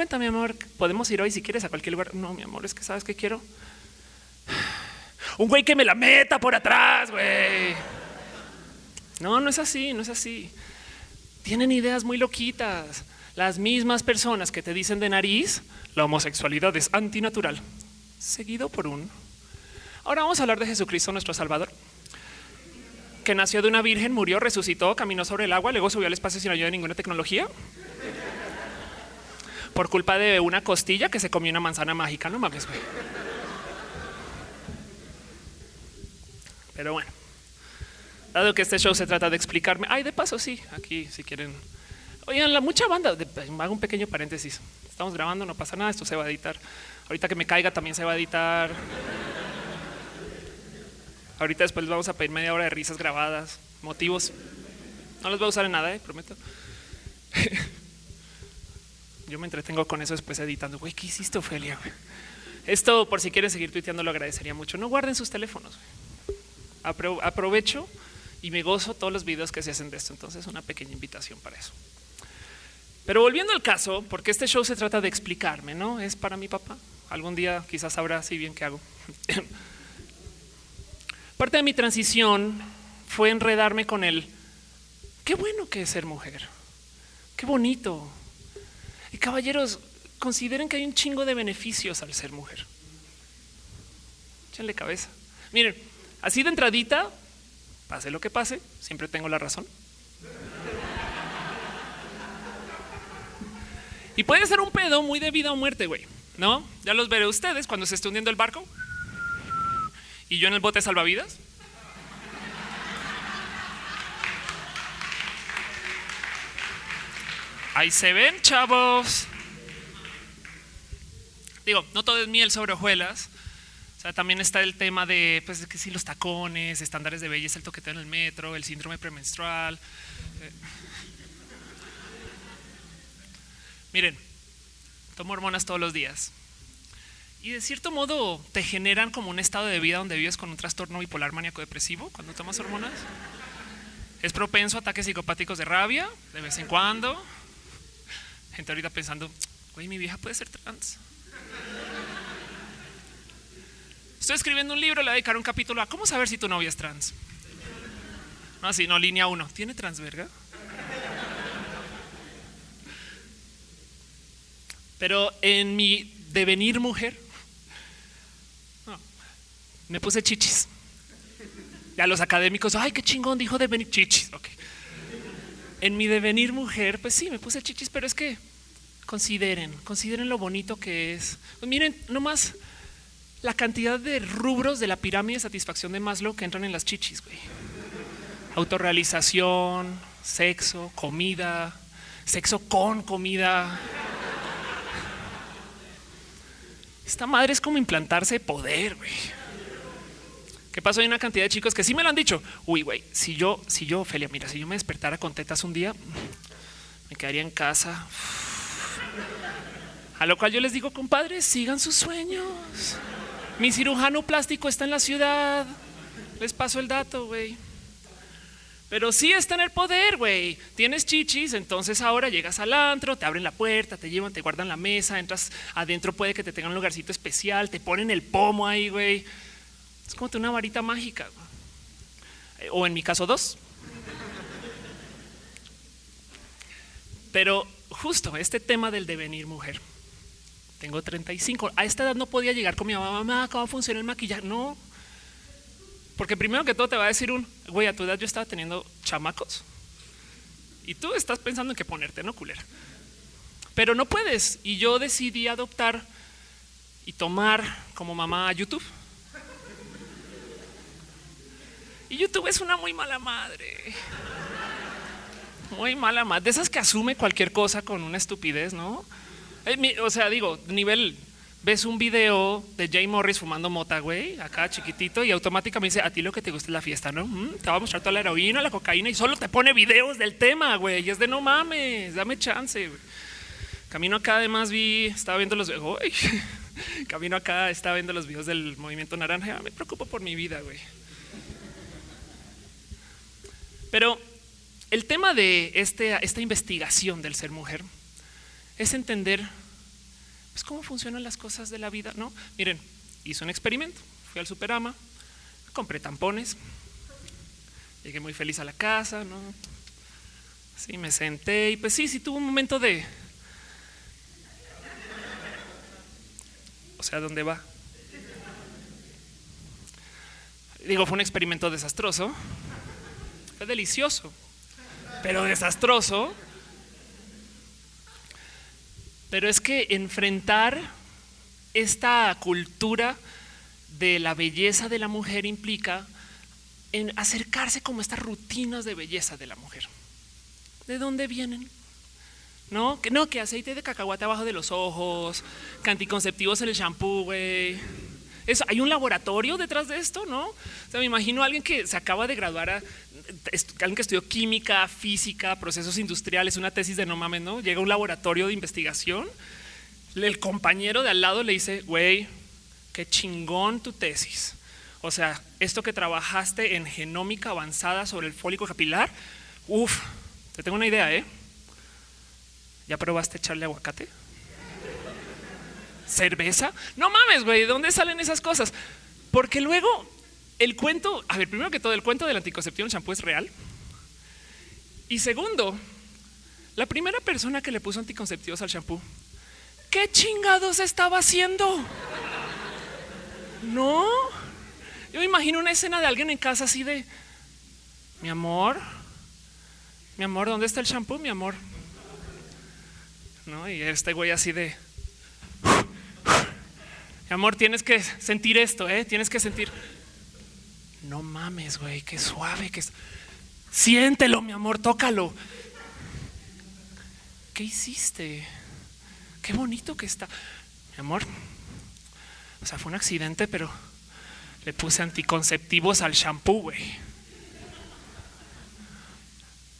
Cuéntame, amor, podemos ir hoy si quieres a cualquier lugar. No, mi amor, es que sabes que quiero. Un güey que me la meta por atrás, güey. No, no es así, no es así. Tienen ideas muy loquitas. Las mismas personas que te dicen de nariz, la homosexualidad es antinatural. Seguido por un. Ahora vamos a hablar de Jesucristo, nuestro Salvador, que nació de una virgen, murió, resucitó, caminó sobre el agua, luego subió al espacio sin ayuda de ninguna tecnología. Por culpa de una costilla que se comió una manzana mágica, no mames, güey. Pero bueno. Dado que este show se trata de explicarme, ay, de paso, sí, aquí si quieren. Oigan, la mucha banda, hago un pequeño paréntesis. Estamos grabando, no pasa nada, esto se va a editar. Ahorita que me caiga también se va a editar. Ahorita después les vamos a pedir media hora de risas grabadas, motivos. No los voy a usar en nada, eh, prometo. Yo me entretengo con eso después editando. Güey, ¿qué hiciste, Ofelia? Esto, por si quieren seguir tuiteando, lo agradecería mucho. No guarden sus teléfonos. aprovecho y me gozo todos los videos que se hacen de esto. Entonces, una pequeña invitación para eso. Pero volviendo al caso, porque este show se trata de explicarme, ¿no? Es para mi papá. Algún día quizás sabrá así bien qué hago. Parte de mi transición fue enredarme con él. Qué bueno que es ser mujer. Qué bonito. Caballeros, consideren que hay un chingo de beneficios al ser mujer. Échenle cabeza. Miren, así de entradita, Pase lo que pase, siempre tengo la razón. Y puede ser un pedo muy de vida o muerte, güey. ¿No? Ya los veré ustedes cuando se esté hundiendo el barco. Y yo en el bote salvavidas. Ahí se ven, chavos. Digo, no todo es miel sobre hojuelas. O sea, también está el tema de, pues, que si los tacones, estándares de belleza, el toqueteo en el metro, el síndrome premenstrual. Eh. Miren, tomo hormonas todos los días. Y de cierto modo te generan como un estado de vida donde vives con un trastorno bipolar maníaco depresivo cuando tomas hormonas. Es propenso a ataques psicopáticos de rabia de vez en cuando. Gente ahorita pensando, güey, mi vieja puede ser trans. Estoy escribiendo un libro, le voy a dedicar un capítulo a cómo saber si tu novia es trans. No, así, no, línea uno. ¿Tiene trans verga? Pero en mi devenir mujer, me puse chichis. Ya los académicos, ay, qué chingón dijo devenir chichis. En mi devenir mujer, pues sí, me puse chichis, pero es que consideren, consideren lo bonito que es. Pues miren, nomás la cantidad de rubros de la pirámide de satisfacción de Maslow que entran en las chichis, güey. Autorrealización, sexo, comida, sexo con comida. Esta madre es como implantarse poder, güey. ¿Qué pasó? Hay una cantidad de chicos que sí me lo han dicho. Uy, güey, si yo, si yo, Ophelia, mira, si yo me despertara con tetas un día, me quedaría en casa. A lo cual yo les digo, compadres, sigan sus sueños. Mi cirujano plástico está en la ciudad. Les paso el dato, güey. Pero sí es tener poder, güey. Tienes chichis, entonces ahora llegas al antro, te abren la puerta, te llevan, te guardan la mesa, entras adentro, puede que te tengan un lugarcito especial, te ponen el pomo ahí, güey. Es como una varita mágica. O en mi caso, dos. Pero justo este tema del devenir mujer. Tengo 35. A esta edad no podía llegar con mi mamá, mamá, ¿cómo funciona el maquillaje? No, porque primero que todo te va a decir un, güey, a tu edad yo estaba teniendo chamacos. Y tú estás pensando en qué ponerte, ¿no, culera? Pero no puedes. Y yo decidí adoptar y tomar como mamá YouTube. Y YouTube es una muy mala madre. Muy mala madre. De esas que asume cualquier cosa con una estupidez, ¿no? Eh, o sea, digo, nivel ves un video de Jay Morris fumando mota, güey, acá chiquitito, y automáticamente dice, a ti lo que te gusta es la fiesta, ¿no? Mm, te va a mostrar toda la heroína, la cocaína, y solo te pone videos del tema, güey, y es de no mames, dame chance. Camino acá además vi, estaba viendo los, camino acá, estaba viendo los videos del movimiento naranja, me preocupo por mi vida, güey. Pero el tema de este, esta investigación del ser mujer es entender pues cómo funcionan las cosas de la vida, ¿no? Miren, hice un experimento, fui al Superama, compré tampones, llegué muy feliz a la casa, ¿no? Sí, me senté y pues sí, sí tuvo un momento de... O sea, ¿dónde va? Digo, fue un experimento desastroso, fue delicioso, pero desastroso pero es que enfrentar esta cultura de la belleza de la mujer implica en acercarse como estas rutinas de belleza de la mujer. ¿De dónde vienen? No, que no, que aceite de cacahuate abajo de los ojos, que anticonceptivos en el shampoo, güey. Eso, hay un laboratorio detrás de esto, ¿no? O sea, me imagino a alguien que se acaba de graduar, a, alguien que estudió química, física, procesos industriales, una tesis de no mames, ¿no? Llega a un laboratorio de investigación, el compañero de al lado le dice, güey, qué chingón tu tesis. O sea, esto que trabajaste en genómica avanzada sobre el fólico capilar, uff, te tengo una idea, ¿eh? ¿Ya probaste echarle aguacate? ¿Cerveza? No mames, güey, ¿de dónde salen esas cosas? Porque luego el cuento, a ver, primero que todo, el cuento del anticonceptivo en champú es real. Y segundo, la primera persona que le puso anticonceptivos al champú, ¿qué chingados estaba haciendo? No, yo imagino una escena de alguien en casa así de, mi amor, mi amor, ¿dónde está el champú, mi amor? ¿No? Y este güey así de, mi amor, tienes que sentir esto, ¿eh? Tienes que sentir no mames, güey, qué suave, que es. Siéntelo, mi amor, tócalo. ¿Qué hiciste? Qué bonito que está. Mi amor, o sea, fue un accidente, pero le puse anticonceptivos al shampoo, güey.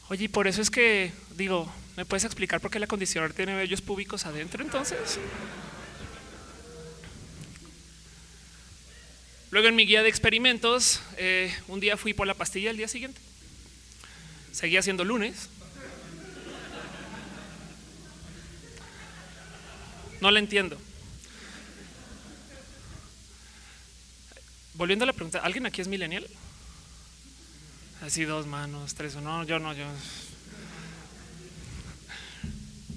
Oye, y por eso es que, digo, ¿me puedes explicar por qué el acondicionador tiene vellos públicos adentro entonces? Luego en mi guía de experimentos, eh, un día fui por la pastilla el día siguiente. Seguía siendo lunes. No la entiendo. Volviendo a la pregunta, ¿alguien aquí es millennial? Así dos manos, tres no, yo no, yo.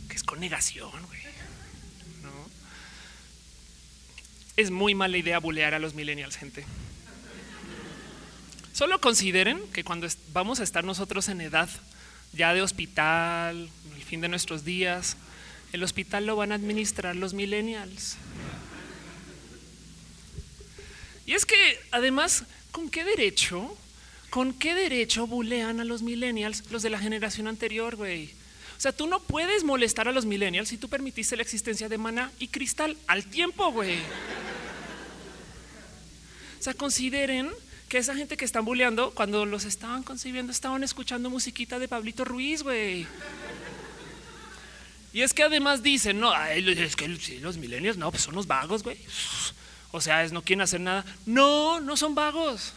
Que es con negación, güey. Es muy mala idea bulear a los millennials, gente. Solo consideren que cuando vamos a estar nosotros en edad ya de hospital, el fin de nuestros días, el hospital lo van a administrar los millennials. Y es que además, ¿con qué derecho? ¿Con qué derecho bulean a los millennials los de la generación anterior, güey? O sea, tú no puedes molestar a los millennials si tú permitiste la existencia de mana y cristal al tiempo, güey. O sea, consideren que esa gente que están bulleando, cuando los estaban concibiendo, estaban escuchando musiquita de Pablito Ruiz, güey. Y es que además dicen, no, es que los milenios, no, pues son los vagos, güey. O sea, es, no quieren hacer nada. No, no son vagos,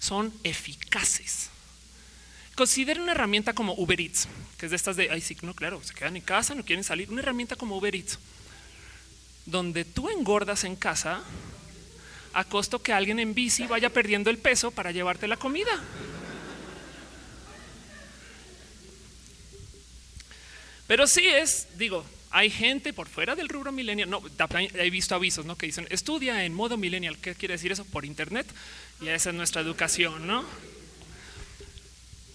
son eficaces. consideren una herramienta como Uber Eats, que es de estas de, ay, sí, no, claro, se quedan en casa, no quieren salir. Una herramienta como Uber Eats, donde tú engordas en casa a costo que alguien en bici vaya perdiendo el peso para llevarte la comida. Pero sí es, digo, hay gente por fuera del rubro millennial. No, he visto avisos ¿no? que dicen estudia en modo millennial. ¿Qué quiere decir eso? Por internet. Y esa es nuestra educación, ¿no?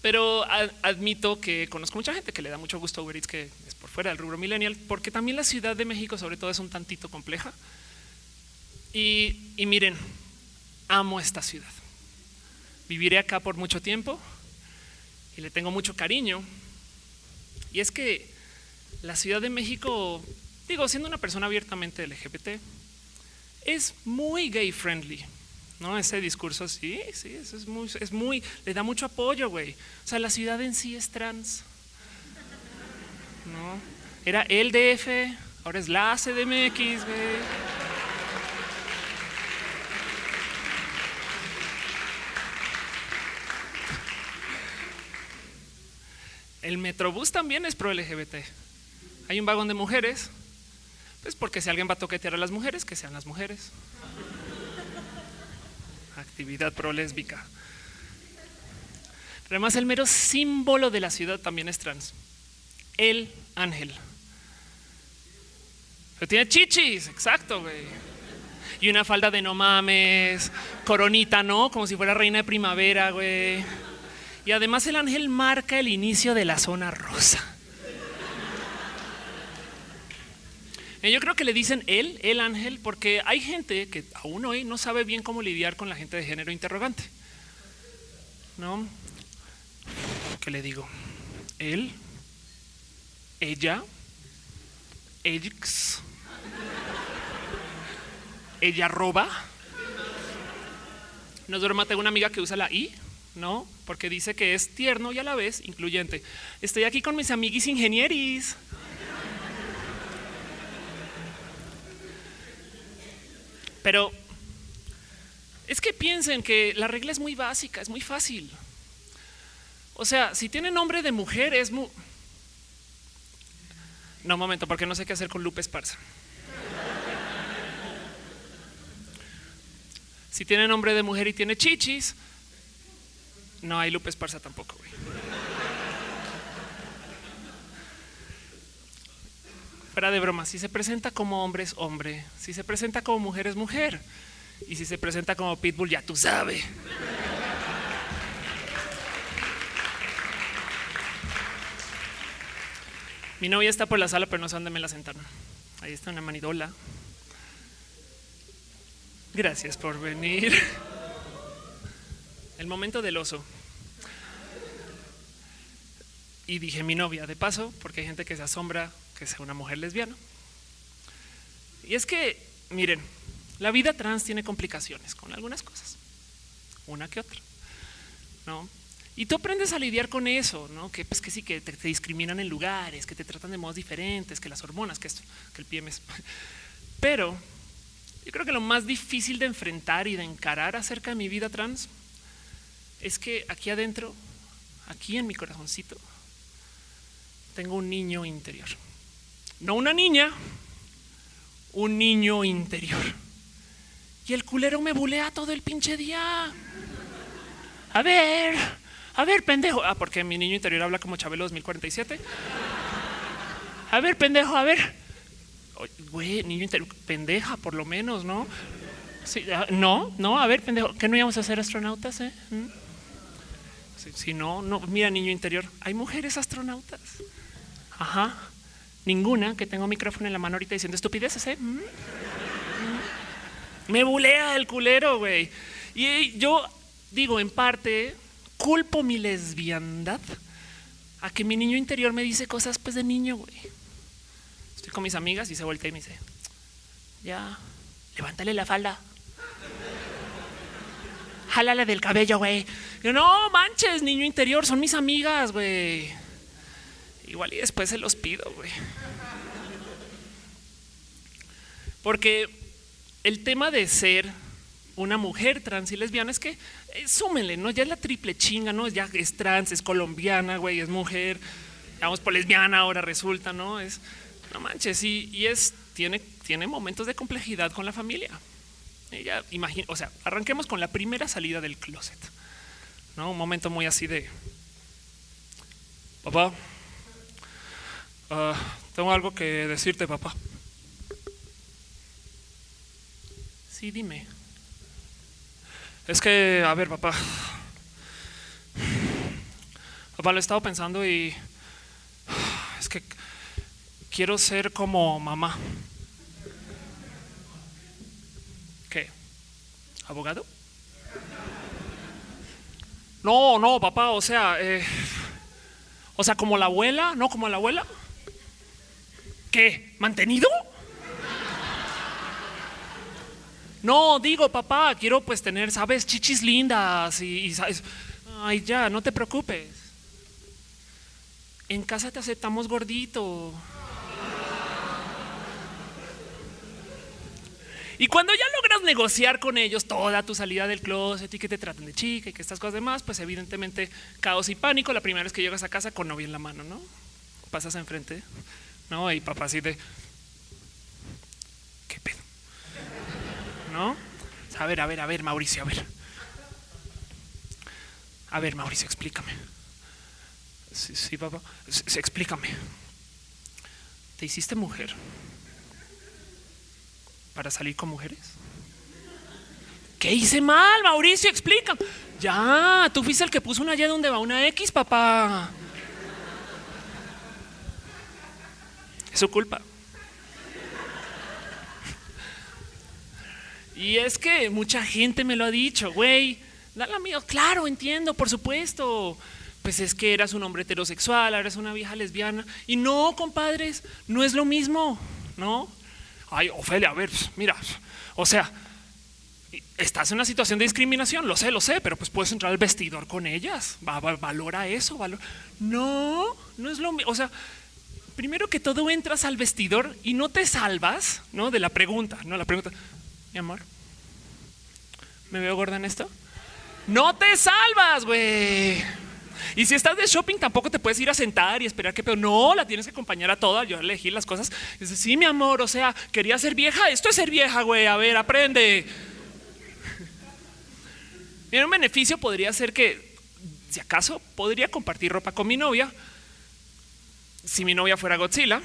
Pero admito que conozco mucha gente que le da mucho gusto a Uber Eats que es por fuera del rubro millennial, porque también la Ciudad de México, sobre todo, es un tantito compleja. Y, miren, amo esta ciudad. Viviré acá por mucho tiempo y le tengo mucho cariño. Y es que la Ciudad de México, digo, siendo una persona abiertamente LGBT, es muy gay friendly. ¿no? Ese discurso, sí, sí, eso es muy, es muy, le da mucho apoyo, güey. O sea, la ciudad en sí es trans. ¿no? Era el DF, ahora es la CDMX, güey. El Metrobús también es pro LGBT. Hay un vagón de mujeres, pues porque si alguien va a toquetear a las mujeres, que sean las mujeres actividad prolésbica. Además, el mero símbolo de la ciudad también es trans. El ángel. Pero tiene chichis, exacto, güey. Y una falda de no mames, coronita, ¿no? Como si fuera reina de primavera, güey. Y además el ángel marca el inicio de la zona rosa. Yo creo que le dicen él, el ángel, porque hay gente que aún hoy no sabe bien cómo lidiar con la gente de género interrogante. ¿No? ¿Qué le digo? Él, ella, elix, ella roba. No es broma, tengo una amiga que usa la I, ¿no? Porque dice que es tierno y a la vez incluyente. Estoy aquí con mis amiguis ingenieris. Pero es que piensen que la regla es muy básica, es muy fácil. O sea, si tiene nombre de mujer es muy... No, un momento, porque no sé qué hacer con Lupe Esparza. Si tiene nombre de mujer y tiene chichis, no hay Lupe Esparza tampoco. Fuera de broma, si se presenta como hombre es hombre, si se presenta como mujer es mujer y si se presenta como pitbull ya tú sabes. Mi novia está por la sala, pero no sé dónde me la sentaron. Ahí está una manidola. Gracias por venir. El momento del oso. Y dije mi novia, de paso, porque hay gente que se asombra que sea una mujer lesbiana. Y es que, miren, la vida trans tiene complicaciones con algunas cosas, una que otra, ¿no? Y tú aprendes a lidiar con eso, ¿no? Que pues que sí, que te, discriminan en lugares, que te tratan de modos diferentes, que las hormonas, que esto, que el PMS. Pero yo creo que lo más difícil de enfrentar y de encarar acerca de mi vida trans es que aquí adentro, aquí en mi corazoncito, tengo un niño interior. No una niña, un niño interior. Y el culero me bulea todo el pinche día. A ver, a ver, pendejo. Ah, porque mi niño interior habla como Chabelo 2047. A ver, pendejo, a ver. Güey, niño interior, pendeja, por lo menos, ¿no? Ah, no, no, a ver, pendejo, ¿qué no íbamos a ser astronautas, eh? ¿Mm? Si, no, no, mira, niño interior, hay mujeres astronautas. Ajá. Ninguna que tengo micrófono en la mano ahorita diciendo estupideces, ¿eh? Mm. Me bulea el culero, güey. Y yo digo, en parte, culpo mi lesbiandad a que mi niño interior me dice cosas pues de niño, güey. Estoy con mis amigas y se voltea y me dice, ya, levántale la falda. Jálale del cabello, güey. Yo, no manches, niño interior, son mis amigas, güey. Igual y después se los pido, güey. Porque el tema de ser una mujer trans y lesbiana es que eh, súmenle, ¿no? Ya es la triple chinga, ¿no? Ya es trans, es colombiana, güey, es mujer, vamos por lesbiana ahora resulta, ¿no? Es, no manches, y, y es, tiene, tiene momentos de complejidad con la familia. Ella, imagina, o sea, arranquemos con la primera salida del closet, ¿no? Un momento muy así de, papá, ah, tengo algo que decirte, papá. Sí, dime. Es que, a ver, papá. Papá, lo he estado pensando y es que quiero ser como mamá. ¿Qué? ¿Abogado? No, no, papá, o sea, eh, o sea, como la abuela, ¿no? Como la abuela. ¿Qué? ¿Mantenido? No, digo, papá, quiero pues tener, sabes, chichis lindas y, sabes. Ay, ya, no te preocupes. En casa te aceptamos gordito. Y cuando ya logras negociar con ellos toda tu salida del closet y que te traten de chica y que estas cosas demás, pues evidentemente caos y pánico la primera vez que llegas a casa con novia en la mano, ¿no? Pasas enfrente, ¿no? Y papá así de, ¿qué pedo? ¿No? A ver, a ver, a ver, Mauricio, a ver. A ver, Mauricio, explícame. Sí, sí papá, explícame. ¿Te hiciste mujer? para salir con mujeres? ¿Qué hice mal, Mauricio? Explica. Ya, tú fuiste el que puso una Y donde va una X, papá. Su culpa. Y es que mucha gente me lo ha dicho, güey. Dale mío, claro, entiendo, por supuesto. Pues es que eras un hombre heterosexual, eras una vieja lesbiana. Y no, compadres, no es lo mismo, ¿no? Ay, Ofelia, a ver, pues, mira, o sea, estás en una situación de discriminación, lo sé, lo sé, pero pues puedes entrar al vestidor con ellas, va, va, valora eso, valora. No, no es lo mismo, o sea, primero que todo entras al vestidor y no te salvas, ¿no? De la pregunta, ¿no? La pregunta, mi amor, ¿me veo gorda en esto? No te salvas, güey. Y si estás de shopping, tampoco te puedes ir a sentar y esperar que, pero no, la tienes que acompañar a toda. Yo elegí las cosas. Dice, sí, mi amor, o sea, quería ser vieja. Esto es ser vieja, güey. A ver, aprende. Un beneficio podría ser que, si acaso, podría compartir ropa con mi novia. Si mi novia fuera Godzilla.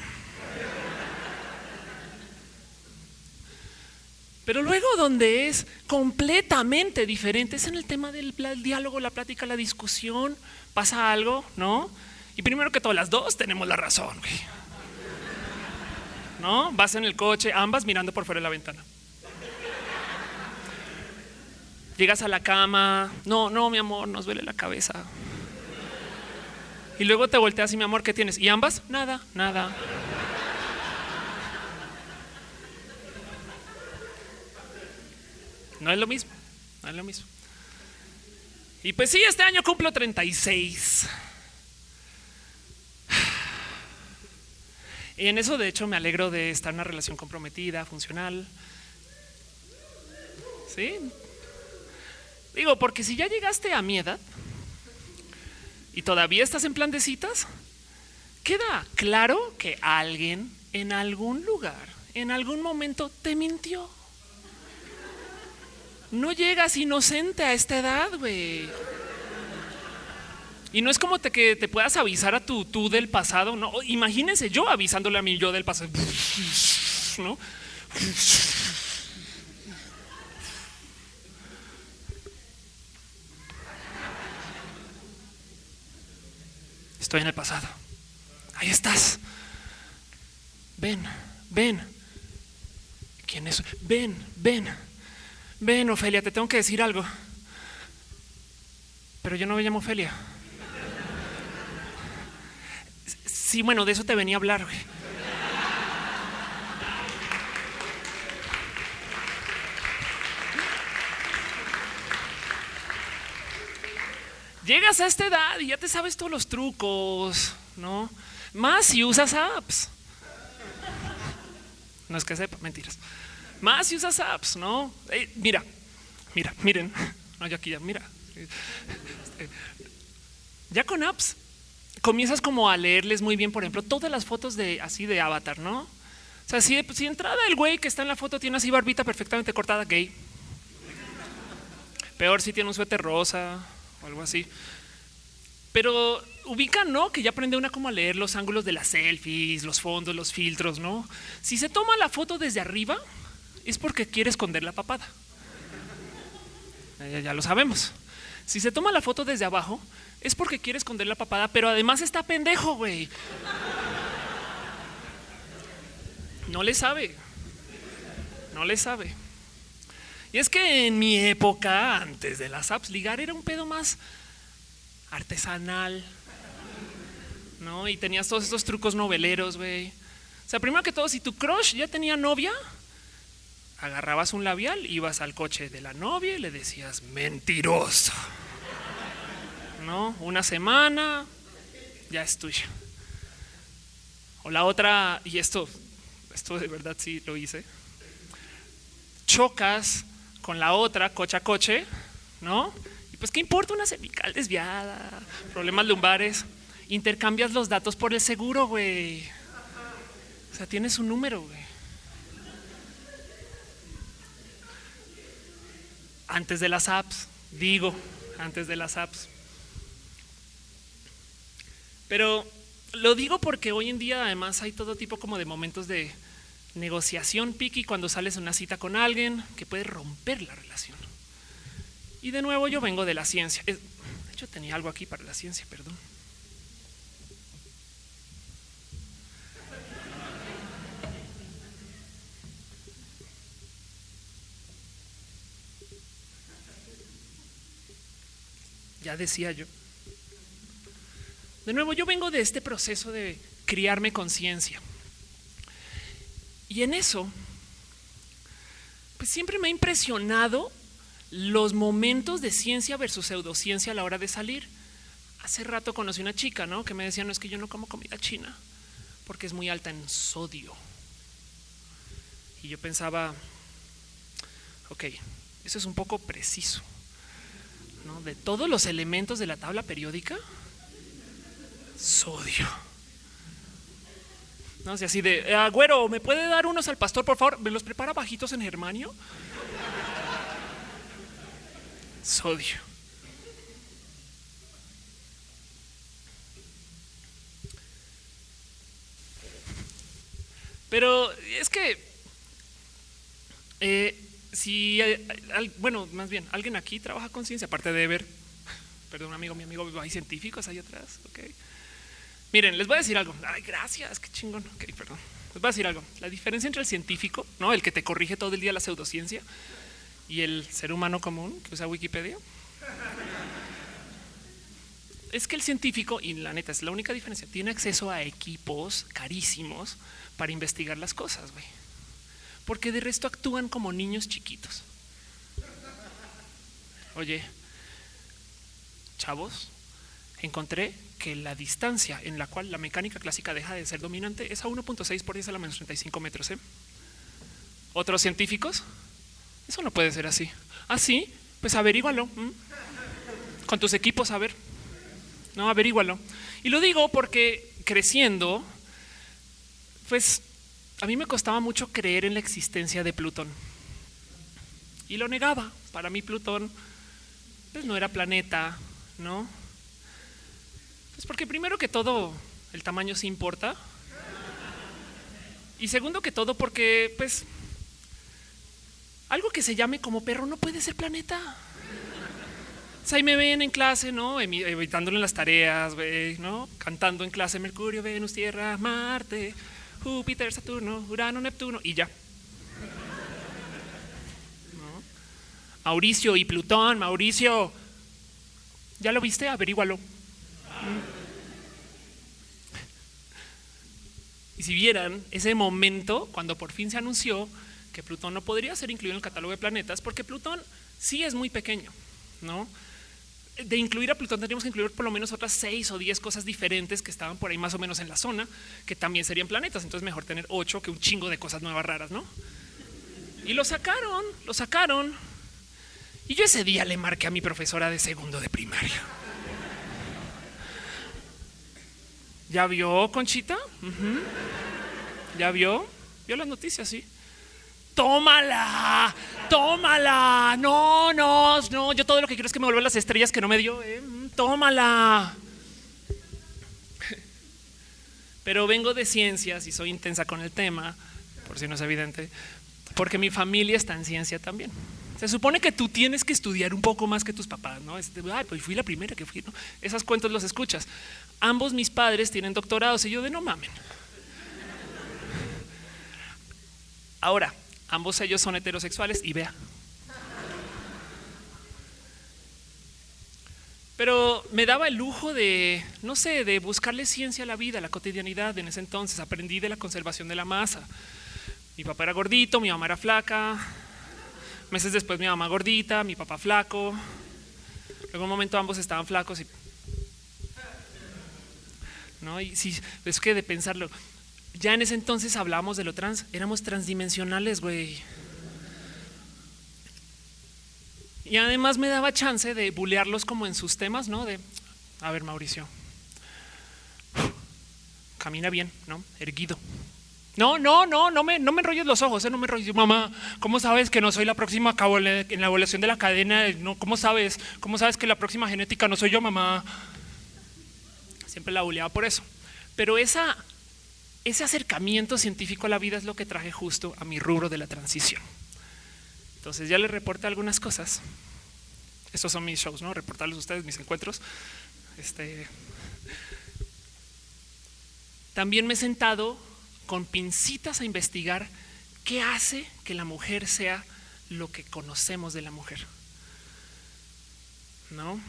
Pero luego donde es completamente diferente es en el tema del diálogo, la plática, la discusión. Pasa algo, ¿no? Y primero que todo, las dos tenemos la razón. Güey. ¿No? Vas en el coche, ambas mirando por fuera de la ventana. Llegas a la cama, no, no, mi amor, nos duele la cabeza. Y luego te volteas y mi amor, ¿qué tienes? ¿Y ambas? Nada, nada. No es lo mismo, no es lo mismo. Y pues sí, este año cumplo 36. Y en eso, de hecho, me alegro de estar en una relación comprometida, funcional. Sí. Digo, porque si ya llegaste a mi edad y todavía estás en plan de citas, queda claro que alguien en algún lugar, en algún momento, te mintió no llegas inocente a esta edad, güey. Y no es como que te puedas avisar a tu tú del pasado, no. Imagínense yo avisándole a mi yo del pasado, ¿no? Estoy en el pasado. Ahí estás. Ven, ven. ¿Quién es? Ven, ven. Ven, Ofelia, te tengo que decir algo. Pero yo no me llamo Ofelia. Sí, bueno, de eso te venía a hablar. Güey. Llegas a esta edad y ya te sabes todos los trucos, ¿no? Más si usas apps. No es que sepa, mentiras. Más si usas apps, ¿no? Eh, mira, Mira, miren. No, yo aquí ya, mira. Este, ya con apps comienzas como a leerles muy bien, por ejemplo, todas las fotos de así de avatar, ¿no? O sea, si, si entrada el güey que está en la foto tiene así barbita perfectamente cortada, gay. Peor si tiene un suéter rosa o algo así. Pero ubican, ¿no? Que ya aprende una como a leer los ángulos de las selfies, los fondos, los filtros, ¿no? Si se toma la foto desde arriba, es porque quiere esconder la papada. Ya, ya lo sabemos. Si se toma la foto desde abajo, es porque quiere esconder la papada, pero además está pendejo, güey. No le sabe. No le sabe. Y es que en mi época, antes de las apps, ligar era un pedo más artesanal. ¿No? Y tenías todos estos trucos noveleros, güey. O sea, primero que todo, si tu crush ya tenía novia, agarrabas un labial, ibas al coche de la novia y le decías, mentiroso. ¿No? Una semana, ya es tuya. O la otra, y esto, esto de verdad sí lo hice. Chocas con la otra, coche a coche, ¿no? Y pues, ¿qué importa una cervical desviada? Problemas lumbares. Intercambias los datos por el seguro, güey. O sea, tienes un número, güey. Antes de las apps, digo, antes de las apps. Pero lo digo porque hoy en día además hay todo tipo como de momentos de negociación piqui cuando sales a una cita con alguien que puede romper la relación. Y de nuevo yo vengo de la ciencia. De hecho tenía algo aquí para la ciencia, perdón. Ya decía yo. De nuevo, yo vengo de este proceso de criarme conciencia. Y en eso, pues siempre me ha impresionado los momentos de ciencia versus pseudociencia a la hora de salir. Hace rato conocí una chica, ¿no? Que me decía, no es que yo no como comida china porque es muy alta en sodio. Y yo pensaba, ok, eso es un poco preciso. De todos los elementos de la tabla periódica, sodio. No así de, ah, güero, ¿me puede dar unos al pastor, por favor? ¿Me los prepara bajitos en germanio? Sodio. Pero es que eh, si, bueno, más bien, alguien aquí trabaja con ciencia, aparte de ver, perdón, amigo, mi amigo, hay científicos ahí atrás, ok. Miren, les voy a decir algo. Ay, gracias, qué chingón. Ok, perdón. Les voy a decir algo. La diferencia entre el científico, no, el que te corrige todo el día la pseudociencia, y el ser humano común que usa Wikipedia, es que el científico, y la neta es la única diferencia, tiene acceso a equipos carísimos para investigar las cosas, güey. Porque de resto actúan como niños chiquitos. Oye, chavos, encontré que la distancia en la cual la mecánica clásica deja de ser dominante es a 1.6 por 10 a la menos 35 metros. ¿eh? Otros científicos, eso no puede ser así. Así, ¿Ah, pues averígualo. Con tus equipos, a ver. No, averígualo. Y lo digo porque creciendo, pues a mí me costaba mucho creer en la existencia de Plutón. Y lo negaba. Para mí Plutón pues no era planeta, ¿no? Pues porque primero que todo el tamaño sí importa. Y segundo que todo porque pues algo que se llame como perro no puede ser planeta. Ahí me ven en clase, ¿no? Evitándole las tareas, ¿no? Cantando en clase Mercurio, Venus, Tierra, Marte, Júpiter, Saturno, Urano, Neptuno y ya. Mauricio y Plutón, Mauricio. ¿Ya lo viste? Averígualo. Y si vieran ese momento cuando por fin se anunció que Plutón no podría ser incluido en el catálogo de planetas, porque Plutón sí es muy pequeño, ¿no? De incluir a Plutón tendríamos que incluir por lo menos otras seis o diez cosas diferentes que estaban por ahí más o menos en la zona, que también serían planetas. Entonces mejor tener ocho que un chingo de cosas nuevas raras, ¿no? Y lo sacaron, lo sacaron. Y yo ese día le marqué a mi profesora de segundo de primaria. ¿Ya vio, Conchita? ¿Ya vio? Vio las noticias, sí. Tómala, tómala. No, no, no. Yo todo lo que quiero es que me vuelvan las estrellas que no me dio. ¿eh? Mm, tómala. Pero vengo de ciencias y soy intensa con el tema, por si no es evidente, porque mi familia está en ciencia también. Se supone que tú tienes que estudiar un poco más que tus papás, ¿no? Ay, pues fui la primera que fui, ¿no? Esas cuentos los escuchas. Ambos mis padres tienen doctorados y yo de no mamen. Ahora, ambos ellos son heterosexuales y vea. Pero me daba el lujo de, no sé, de buscarle ciencia a la vida, a la cotidianidad en ese entonces. Aprendí de la conservación de la masa. Mi papá era gordito, mi mamá era flaca, Meses después mi mamá gordita, mi papá flaco. Luego un momento ambos estaban flacos y... ¿No? Y sí, es que de pensarlo, ya en ese entonces hablábamos de lo trans, éramos transdimensionales, güey. Y además me daba chance de bulearlos como en sus temas, ¿no? De, a ver, Mauricio, camina bien, ¿no? Erguido. No, no, no, no me, no me enrolles los ojos, ¿eh? no me enrolles. Mamá, ¿cómo sabes que no soy la próxima en la evaluación de la cadena? ¿Cómo sabes? ¿Cómo sabes que la próxima genética no soy yo, mamá? Siempre la buleaba por eso. Pero esa, ese acercamiento científico a la vida es lo que traje justo a mi rubro de la transición. Entonces ya les reporté algunas cosas. Estos son mis shows, ¿no? Reportarles a ustedes mis encuentros. Este, también me he sentado con pincitas a investigar qué hace que la mujer sea lo que conocemos de la mujer. ¿No?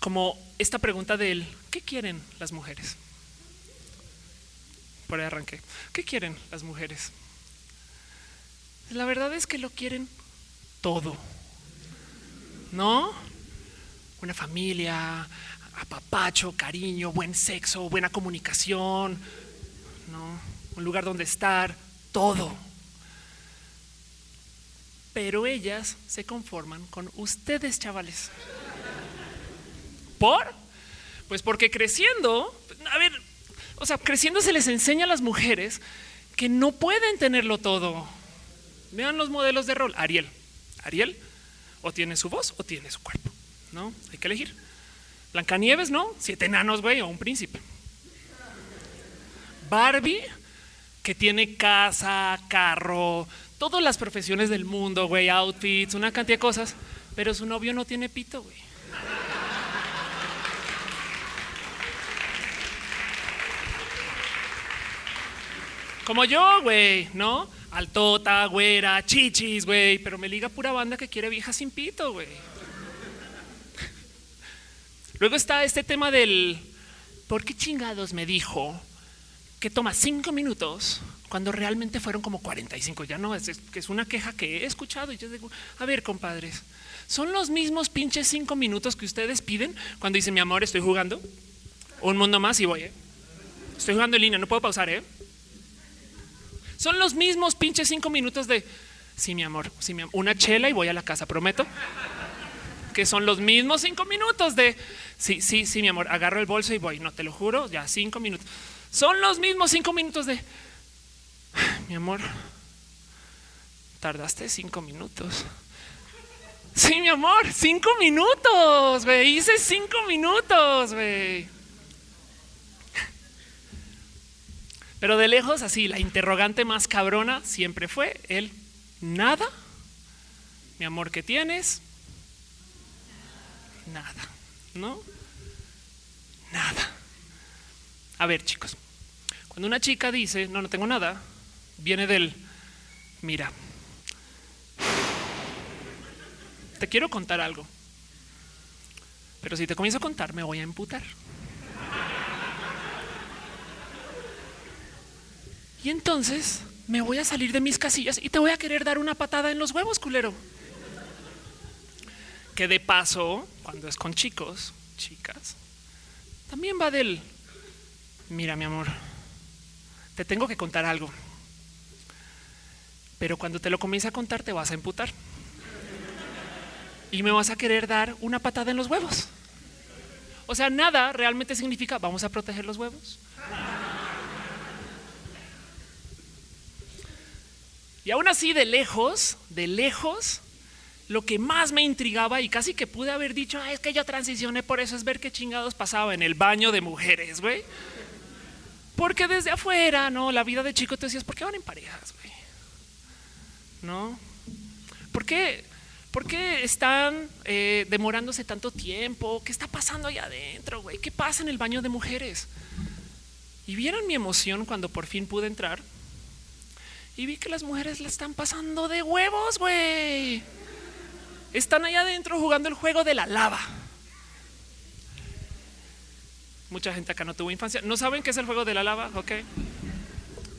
Como esta pregunta del ¿qué quieren las mujeres? Por ahí arranqué. ¿Qué quieren las mujeres? La verdad es que lo quieren todo. ¿No? Una familia, apapacho, cariño, buen sexo, buena comunicación, ¿no? un lugar donde estar, todo. Pero ellas se conforman con ustedes, chavales. ¿Por? Pues porque creciendo, a ver, o sea, creciendo se les enseña a las mujeres que no pueden tenerlo todo. Vean los modelos de rol. Ariel. Ariel o tiene su voz o tiene su cuerpo. No, hay que elegir. Blancanieves, ¿no? Siete enanos, güey, o un príncipe. Barbie, que tiene casa, carro, todas las profesiones del mundo, güey, outfits, una cantidad de cosas, pero su novio no tiene pito, güey. Como yo, güey, ¿no? Altota, güera, chichis, güey, pero me liga pura banda que quiere vieja sin pito, güey. Luego está este tema del ¿por qué chingados me dijo que toma cinco minutos cuando realmente fueron como 45? Ya no, es, que es una queja que he escuchado y yo digo, a ver, compadres, son los mismos pinches cinco minutos que ustedes piden cuando dicen, mi amor, estoy jugando un mundo más y voy, ¿eh? Estoy jugando en línea, no puedo pausar, ¿eh? Son los mismos pinches cinco minutos de, sí, mi amor, sí, mi una chela y voy a la casa, prometo que son los mismos cinco minutos de, sí, sí, sí, mi amor, agarro el bolso y voy, no te lo juro, ya cinco minutos. Son los mismos cinco minutos de, mi amor, tardaste cinco minutos. Sí, mi amor, cinco minutos, güey, hice cinco minutos, güey. Pero de lejos, así, la interrogante más cabrona siempre fue el nada. Mi amor, ¿qué tienes? nada, ¿no? Nada. A ver, chicos, cuando una chica dice, no, no tengo nada, viene del, mira, te quiero contar algo, pero si te comienzo a contar me voy a emputar. Y entonces me voy a salir de mis casillas y te voy a querer dar una patada en los huevos, culero. Que de paso cuando es con chicos, chicas, también va del, mira mi amor, te tengo que contar algo, pero cuando te lo comience a contar te vas a emputar. y me vas a querer dar una patada en los huevos. O sea, nada realmente significa vamos a proteger los huevos. Y aún así, de lejos, de lejos, lo que más me intrigaba y casi que pude haber dicho, es que yo transicioné por eso, es ver qué chingados pasaba en el baño de mujeres, güey. Porque desde afuera, ¿no? La vida de chico te decías, ¿por qué van en parejas, güey? ¿No? ¿Por qué, por qué están eh, demorándose tanto tiempo? ¿Qué está pasando allá adentro, güey? ¿Qué pasa en el baño de mujeres? Y vieron mi emoción cuando por fin pude entrar y vi que las mujeres le están pasando de huevos, güey. Están allá adentro jugando el juego de la lava. Mucha gente acá no tuvo infancia. ¿No saben qué es el juego de la lava? Ok. El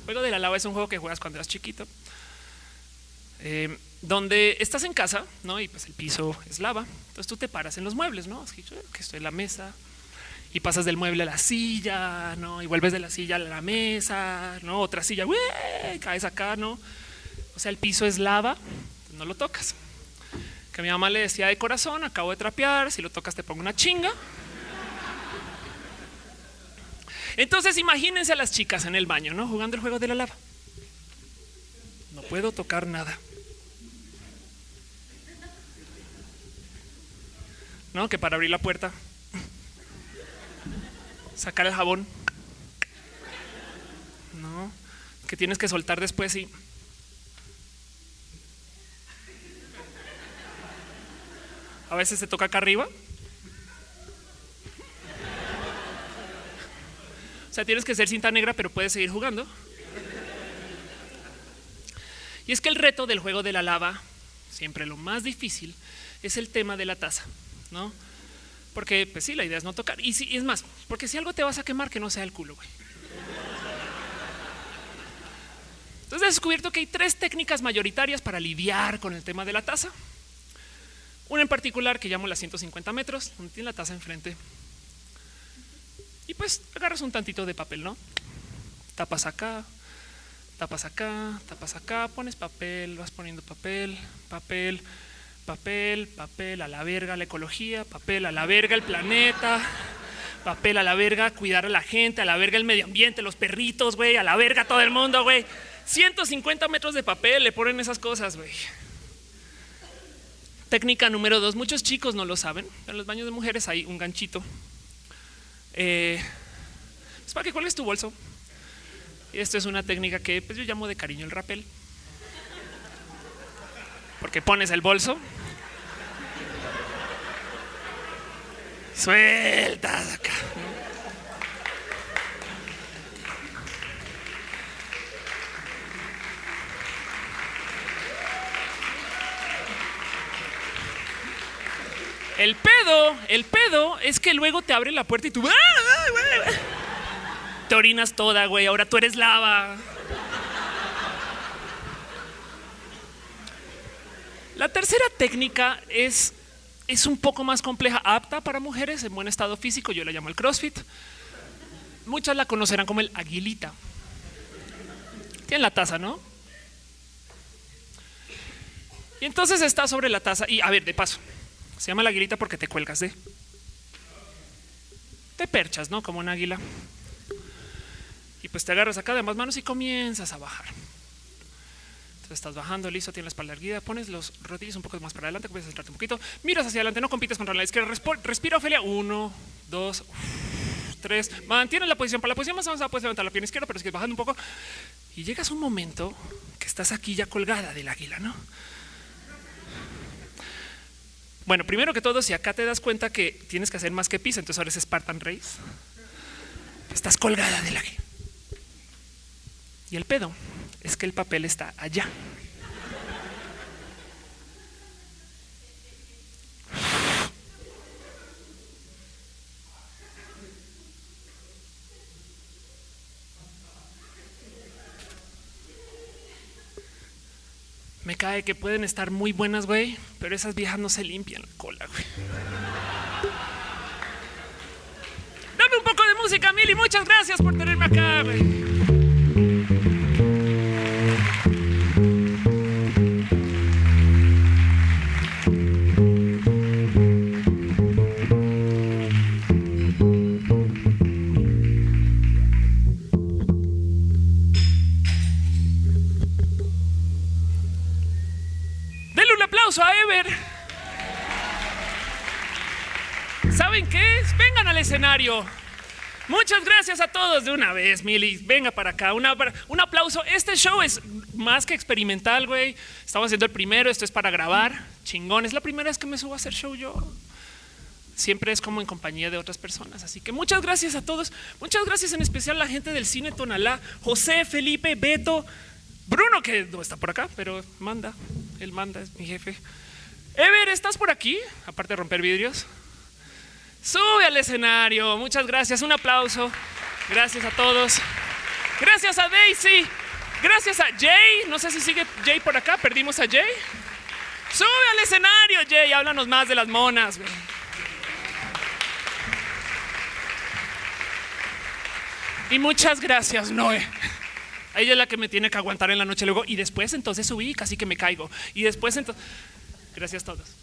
juego de la lava es un juego que juegas cuando eras chiquito. Eh, donde estás en casa, ¿no? Y pues el piso es lava. Entonces tú te paras en los muebles, ¿no? que estoy en la mesa, y pasas del mueble a la silla, ¿no? Y vuelves de la silla a la mesa, ¿no? Otra silla, ¡wey! caes acá, ¿no? O sea, el piso es lava, no lo tocas. Que mi mamá le decía de corazón, acabo de trapear, si lo tocas te pongo una chinga. Entonces imagínense a las chicas en el baño, ¿no? Jugando el juego de la lava. No puedo tocar nada. ¿No? Que para abrir la puerta sacar el jabón. No, que tienes que soltar después y. A veces se toca acá arriba. O sea, tienes que ser cinta negra, pero puedes seguir jugando. Y es que el reto del juego de la lava, siempre lo más difícil, es el tema de la taza, ¿no? Porque, pues sí, la idea es no tocar. Y, si, es más, porque si algo te vas a quemar, que no sea el culo, güey. Entonces he descubierto que hay tres técnicas mayoritarias para lidiar con el tema de la taza. Una en particular que llamo la 150 metros, donde tiene la taza enfrente. Y pues agarras un tantito de papel, ¿no? Tapas acá, tapas acá, tapas acá, pones papel, vas poniendo papel, papel, papel, papel a la verga la ecología, papel a la verga el planeta, papel a la verga cuidar a la gente, a la verga el medio ambiente, los perritos, güey, a la verga todo el mundo, güey. 150 metros de papel le ponen esas cosas, güey. Técnica número dos, muchos chicos no lo saben, en los baños de mujeres hay un ganchito. Eh, es para que cuelgues tu bolso. Y esto es una técnica que pues, yo llamo de cariño el rapel porque pones el bolso. Sueltas acá. El pedo, el pedo es que luego te abre la puerta y tú ¡Ah, ah, ah, te orinas toda, güey. Ahora tú eres lava. La tercera técnica es, es un poco más compleja, apta para mujeres en buen estado físico. Yo la llamo el CrossFit. Muchas la conocerán como el aguilita. Tiene la taza, ¿no? Y entonces está sobre la taza. Y a ver, de paso, se llama la aguilita porque te cuelgas de. Te perchas, ¿no? Como un águila. Y pues te agarras acá de ambas manos y comienzas a bajar estás bajando, listo, tienes la espalda erguida, pones los rodillos un poco más para adelante, comienzas a centrarte un poquito, miras hacia adelante, no compites contra la izquierda, respira, Ofelia, uno, dos, tres, mantienes la posición, para la posición más avanzada puedes levantar la pierna izquierda, pero que bajando un poco y llegas a un momento que estás aquí ya colgada del águila, ¿no? Bueno, primero que todo, si acá te das cuenta que tienes que hacer más que pisa, entonces ahora es Spartan Race. Estás colgada del águila. Y el pedo es que el papel está allá. Me cae que pueden estar muy buenas, güey, pero esas viejas no se limpian la cola, güey. Dame un poco de música, Mili. Muchas gracias por tenerme acá, güey. ¿Saben qué? Vengan al escenario. Muchas gracias a todos de una vez, Mili. Venga para acá. un aplauso. Este show es más que experimental, güey. Estamos haciendo el primero. Esto es para grabar. Chingón. Es la primera vez que me subo a hacer show yo. Siempre es como en compañía de otras personas. Así que muchas gracias a todos. Muchas gracias en especial a la gente del cine Tonalá. José, Felipe, Beto, Bruno, que no está por acá, pero manda. Él manda, es mi jefe. Ever, ¿estás por aquí? Aparte de romper vidrios. Sube al escenario. Muchas gracias. Un aplauso. Gracias a todos. Gracias a Daisy. Gracias a Jay. No sé si sigue Jay por acá. Perdimos a Jay. Sube al escenario, Jay. Háblanos más de las monas. Y muchas gracias, Noé. Ella es la que me tiene que aguantar en la noche luego. Y después entonces subí casi que me caigo. Y después entonces... Gracias a todos.